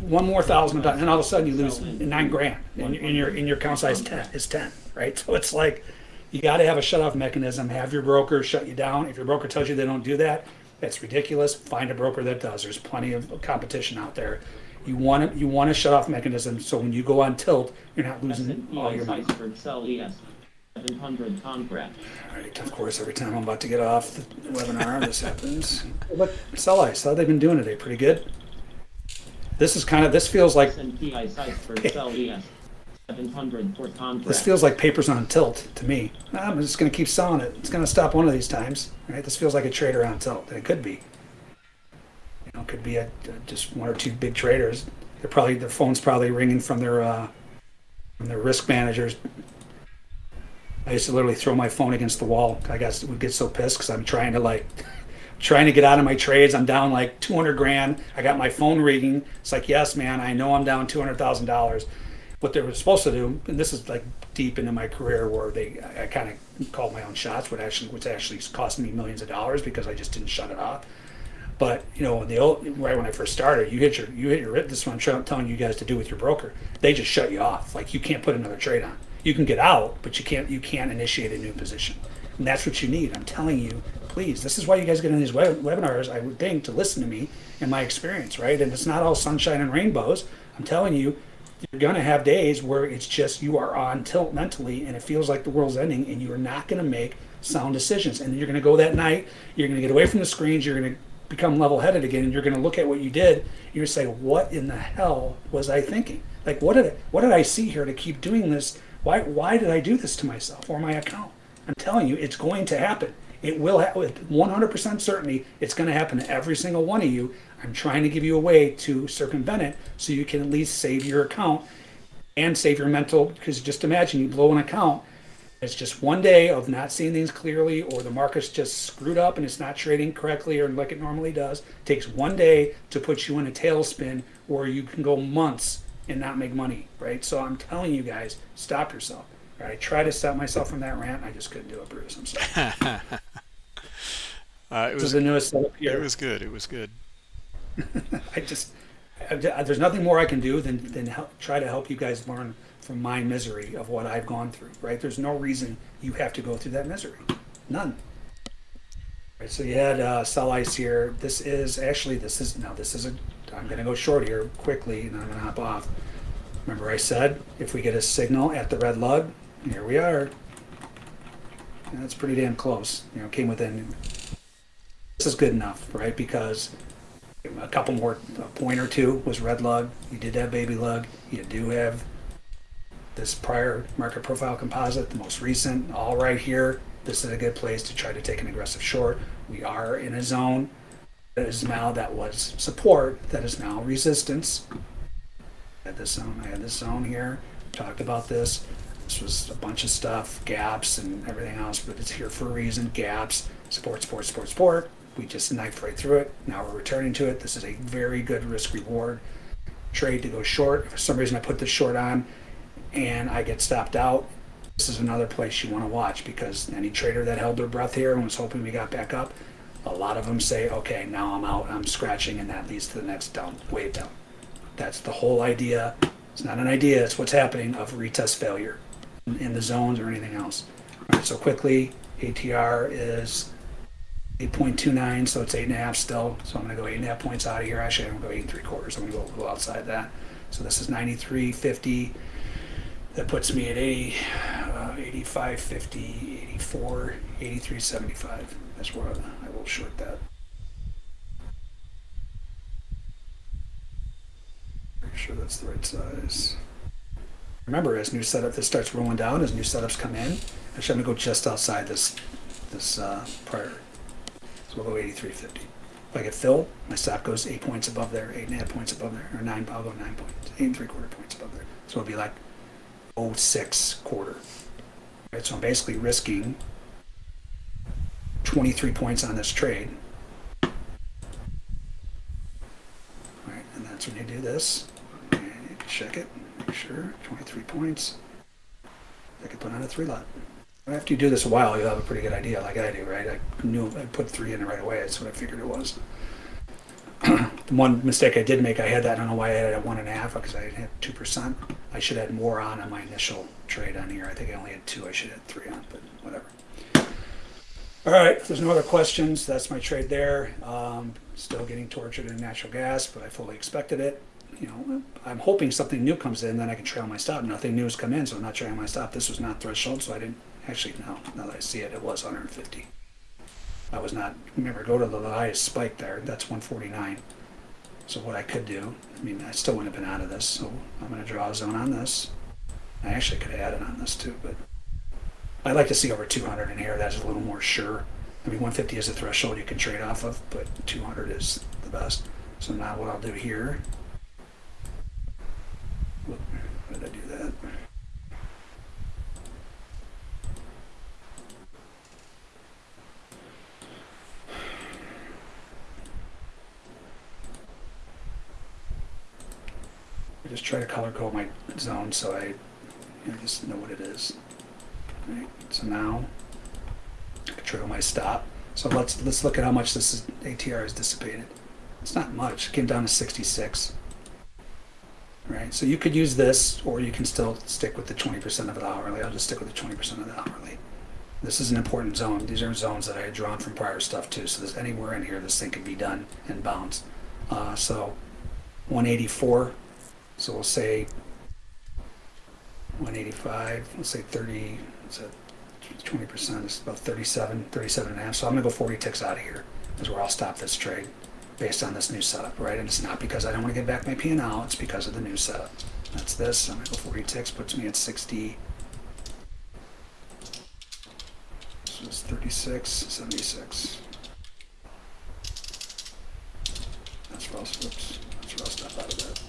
S2: one more thousand done, and all of a sudden you lose nine grand, and, and your and your account size ten is ten, right? So it's like you got to have a shut off mechanism. Have your broker shut you down. If your broker tells you they don't do that, that's ridiculous. Find a broker that does. There's plenty of competition out there. You want to you want a shut off mechanism so when you go on tilt, you're not losing all your money.
S3: Iceberg Sell ES 700 contract.
S2: All right, of course, every time I'm about to get off the webinar, this happens. But sell ice, how they've been doing today? Eh? Pretty good. This is kind of this feels like
S3: S&P Iceberg Sell ES 700 for contract.
S2: This feels like papers on tilt to me. I'm just going to keep selling it. It's going to stop one of these times, right? This feels like a trader on tilt. It could be. You know, it could be a, just one or two big traders. They're probably their phone's probably ringing from their uh, from their risk managers. I used to literally throw my phone against the wall. I guess would get so pissed because I'm trying to like trying to get out of my trades. I'm down like 200 grand. I got my phone ringing. It's like, yes, man, I know I'm down $200,000. What they were supposed to do, and this is like deep into my career where they, I, I kind of called my own shots, which actually, which actually cost me millions of dollars because I just didn't shut it off. But you know, the old, right when I first started, you hit your, you hit your, this is what I'm telling you guys to do with your broker. They just shut you off. Like you can't put another trade on. You can get out, but you can't, you can't initiate a new position. And that's what you need. I'm telling you, please. This is why you guys get in these web- webinars, I would think, to listen to me and my experience, right? And it's not all sunshine and rainbows. I'm telling you, you're going to have days where it's just you are on tilt mentally and it feels like the world's ending and you're not going to make sound decisions. And you're going to go that night, you're going to get away from the screens, you're going to become level headed again, and you're going to look at what you did, you're going to say, What in the hell was I thinking? Like, what did I, what did I see here to keep doing this? Why, why did I do this to myself or my account? I'm telling you, it's going to happen. It will with 100% certainty. It's going to happen to every single one of you. I'm trying to give you a way to circumvent it so you can at least save your account and save your mental. Because just imagine you blow an account. It's just one day of not seeing things clearly, or the market's just screwed up and it's not trading correctly or like it normally does. It takes one day to put you in a tailspin where you can go months and not make money, right? So I'm telling you guys, stop yourself. Right? I tried to stop myself from that rant. I just couldn't do it, Bruce. I'm sorry.
S1: Uh, it
S2: This is
S1: was
S2: the newest setup
S1: it was good. It was good.
S2: I just, I, there's nothing more I can do than, than help, try to help you guys learn from my misery of what I've gone through, right? There's no reason you have to go through that misery. None. Right, so you had uh, sell ice here. This is actually, this is, now this is a, I'm gonna go short here quickly and I'm gonna hop off. Remember I said, if we get a signal at the red lug, here we are. And that's pretty damn close, you know, came within, this is good enough, right? Because a couple more, a point or two was red lug. You did have baby lug. You do have this prior market profile composite, the most recent, all right here. This is a good place to try to take an aggressive short. We are in a zone that is now, that was support, that is now resistance. I had this zone, I had this zone here, talked about this. This was a bunch of stuff, gaps and everything else, but it's here for a reason. Gaps, support, support, support, support. We just knifed right through it. Now we're returning to it. This is a very good risk reward trade to go short. For some reason I put this short on and I get stopped out, this is another place you want to watch because any trader that held their breath here and was hoping we got back up, a lot of them say, okay, now I'm out, I'm scratching, and that leads to the next down, wave down. That's the whole idea. It's not an idea, it's what's happening of retest failure in- the zones or anything else. All right, so quickly, ATR is 8.29, so it's eight and a half still. So I'm gonna go eight and a half points out of here. Actually, I'm gonna go eight and three quarters. I'm gonna go outside that. So this is 93.50. That puts me at 80, uh, 85.50, 84, 83.75. That's where I will short that. Make sure that's the right size. Remember, as new setup, this starts rolling down, as new setups come in, actually, I'm gonna go just outside this, this, uh, prior. So we'll go 83.50. If I get filled, my stop goes eight points above there, eight and a half points above there, or nine, I'll go nine points, eight and three quarter points above there. So it'll be like 06 quarter. Right, so I'm basically risking 23 points on this trade. Right, and that's when you do this. Check it, sure, 23 points. I could put on a three lot. After you do this a while, you'll have a pretty good idea, like I do, right? I knew I put three in right away. That's what I figured it was. the one mistake I did make, I had that. I don't know why I had it at one and a half because I had two percent. I should have had more on on my initial trade on here. I think I only had two. I should have had three on, but whatever. All right. If there's no other questions, that's my trade there. Um, still getting tortured in natural gas, but I fully expected it. You know, I'm hoping something new comes in, then I can trail my stop. Nothing new has come in, so I'm not trailing my stop. This was not threshold, so I didn't actually. No, now that I see it, it was 150. I was not. Remember, go to the highest spike there. That's 149. So what I could do, I mean, I still wouldn't have been out of this. So I'm going to draw a zone on this. I actually could have added on this too, but I'd like to see over 200 in here. That's a little more sure. I mean, 150 is a threshold you can trade off of, but 200 is the best. So now what I'll do here. Why did I do that? I just try to color code my zone so I you know, just know what it is. Right, so now I can trail my stop. So let's let's look at how much this is, ATR has dissipated. It's not much. It came down to 66. Right, so you could use this, or you can still stick with the 20% of the hourly. I'll just stick with the 20% of the hourly. This is an important zone. These are zones that I had drawn from prior stuff too. So there's anywhere in here this thing could be done and bounce. Uh, so 184. So we'll say 185, let's say 30, what's that, 20% is about 37, 37 and a half. So I'm gonna go 40 ticks out of here is where I'll stop this trade based on this new setup, right? And it's not because I don't wanna get back my P&L, it's because of the new setup. That's this, I'm gonna go 40 ticks, puts me at 60, So it's 36, 76. That's rust. Whoops. That's rust up out of that.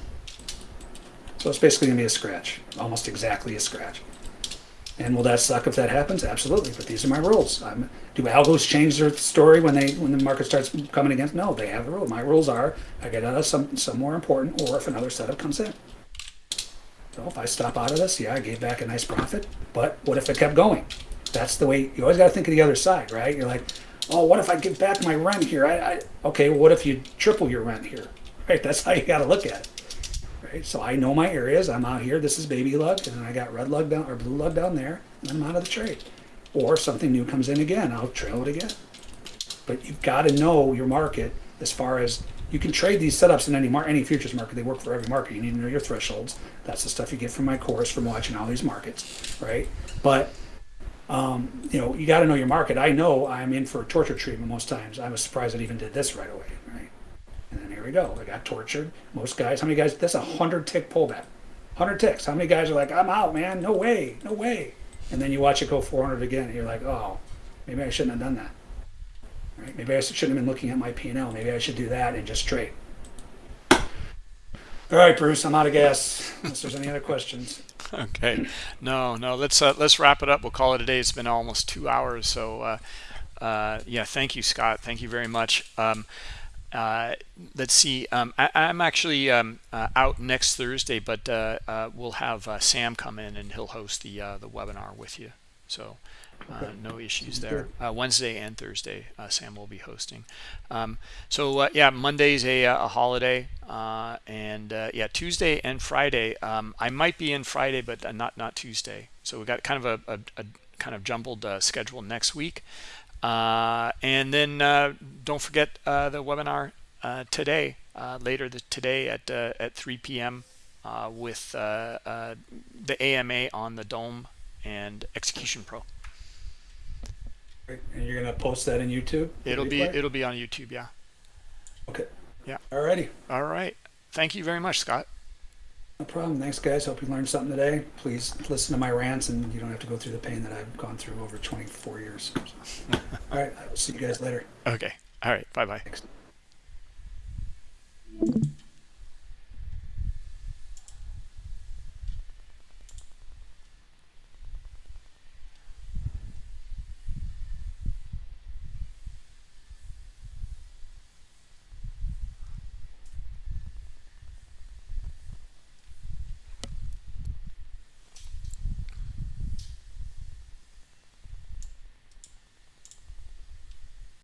S2: So it's basically gonna be a scratch, almost exactly a scratch. And will that suck if that happens? Absolutely. But these are my rules. I'm, do algos change their story when they when the market starts coming against? No, they have the rule. My rules are I get out of some some more important, or if another setup comes in. So if I stop out of this, yeah, I gave back a nice profit. But what if it kept going? That's the way you always got to think of the other side, right? You're like, oh, what if I give back my rent here? I, I okay, what if you triple your rent here? Right? That's how you got to look at it. Right? So I know my areas. I'm out here. This is baby lug, and then I got red lug down or blue lug down there, and I'm out of the trade. Or something new comes in again, I'll trail it again. But you've got to know your market as far as you can trade these setups in any mar- any futures market. They work for every market. You need to know your thresholds. That's the stuff you get from my course from watching all these markets, right? But um, you know, you got to know your market. I know I'm in for torture treatment most times. I was surprised it even did this right away, right? And then here we go. I got tortured. Most guys, how many guys? That's a hundred tick pullback. Hundred ticks. How many guys are like, I'm out, man. No way, no way. And then you watch it go 400 again, and you're like, oh, maybe I shouldn't have done that. Right? Maybe I shouldn't have been looking at my P&L. Maybe I should do that and just trade. All right, Bruce, I'm out of gas. Unless there's any other questions.
S1: Okay. No, no. Let's uh, let's wrap it up. We'll call it a day. It's been almost two hours. So, uh, uh, yeah. Thank you, Scott. Thank you very much. Um, uh, let's see. Um, I, am actually um, uh, out next Thursday, but uh, uh, we'll have uh, Sam come in and he'll host the uh, the webinar with you. So uh, no issues there. Uh, Wednesday and Thursday, uh, Sam will be hosting. Um, so uh, yeah, Monday's a, a holiday, uh, and uh, yeah, Tuesday and Friday. Um, I might be in Friday, but not not Tuesday. So we got kind of a, a, a kind of jumbled uh, schedule next week. Uh, and then uh, don't forget uh, the webinar uh, today, uh, later the, today at uh, at 3 p.m. Uh, with uh, uh, the AMA on the DOM and Execution Pro.
S2: And you're gonna post that in YouTube?
S1: It'll be it'll be on YouTube. Yeah.
S2: okay.
S1: Yeah.
S2: Alrighty.
S1: All right. Thank you very much, Scott.
S2: No problem. Thanks, guys. Hope you learned something today. Please listen to my rants, and you don't have to go through the pain that I've gone through over 24 years. So. All right. I will see you guys later.
S1: Okay. All right. Bye bye.
S2: Thanks.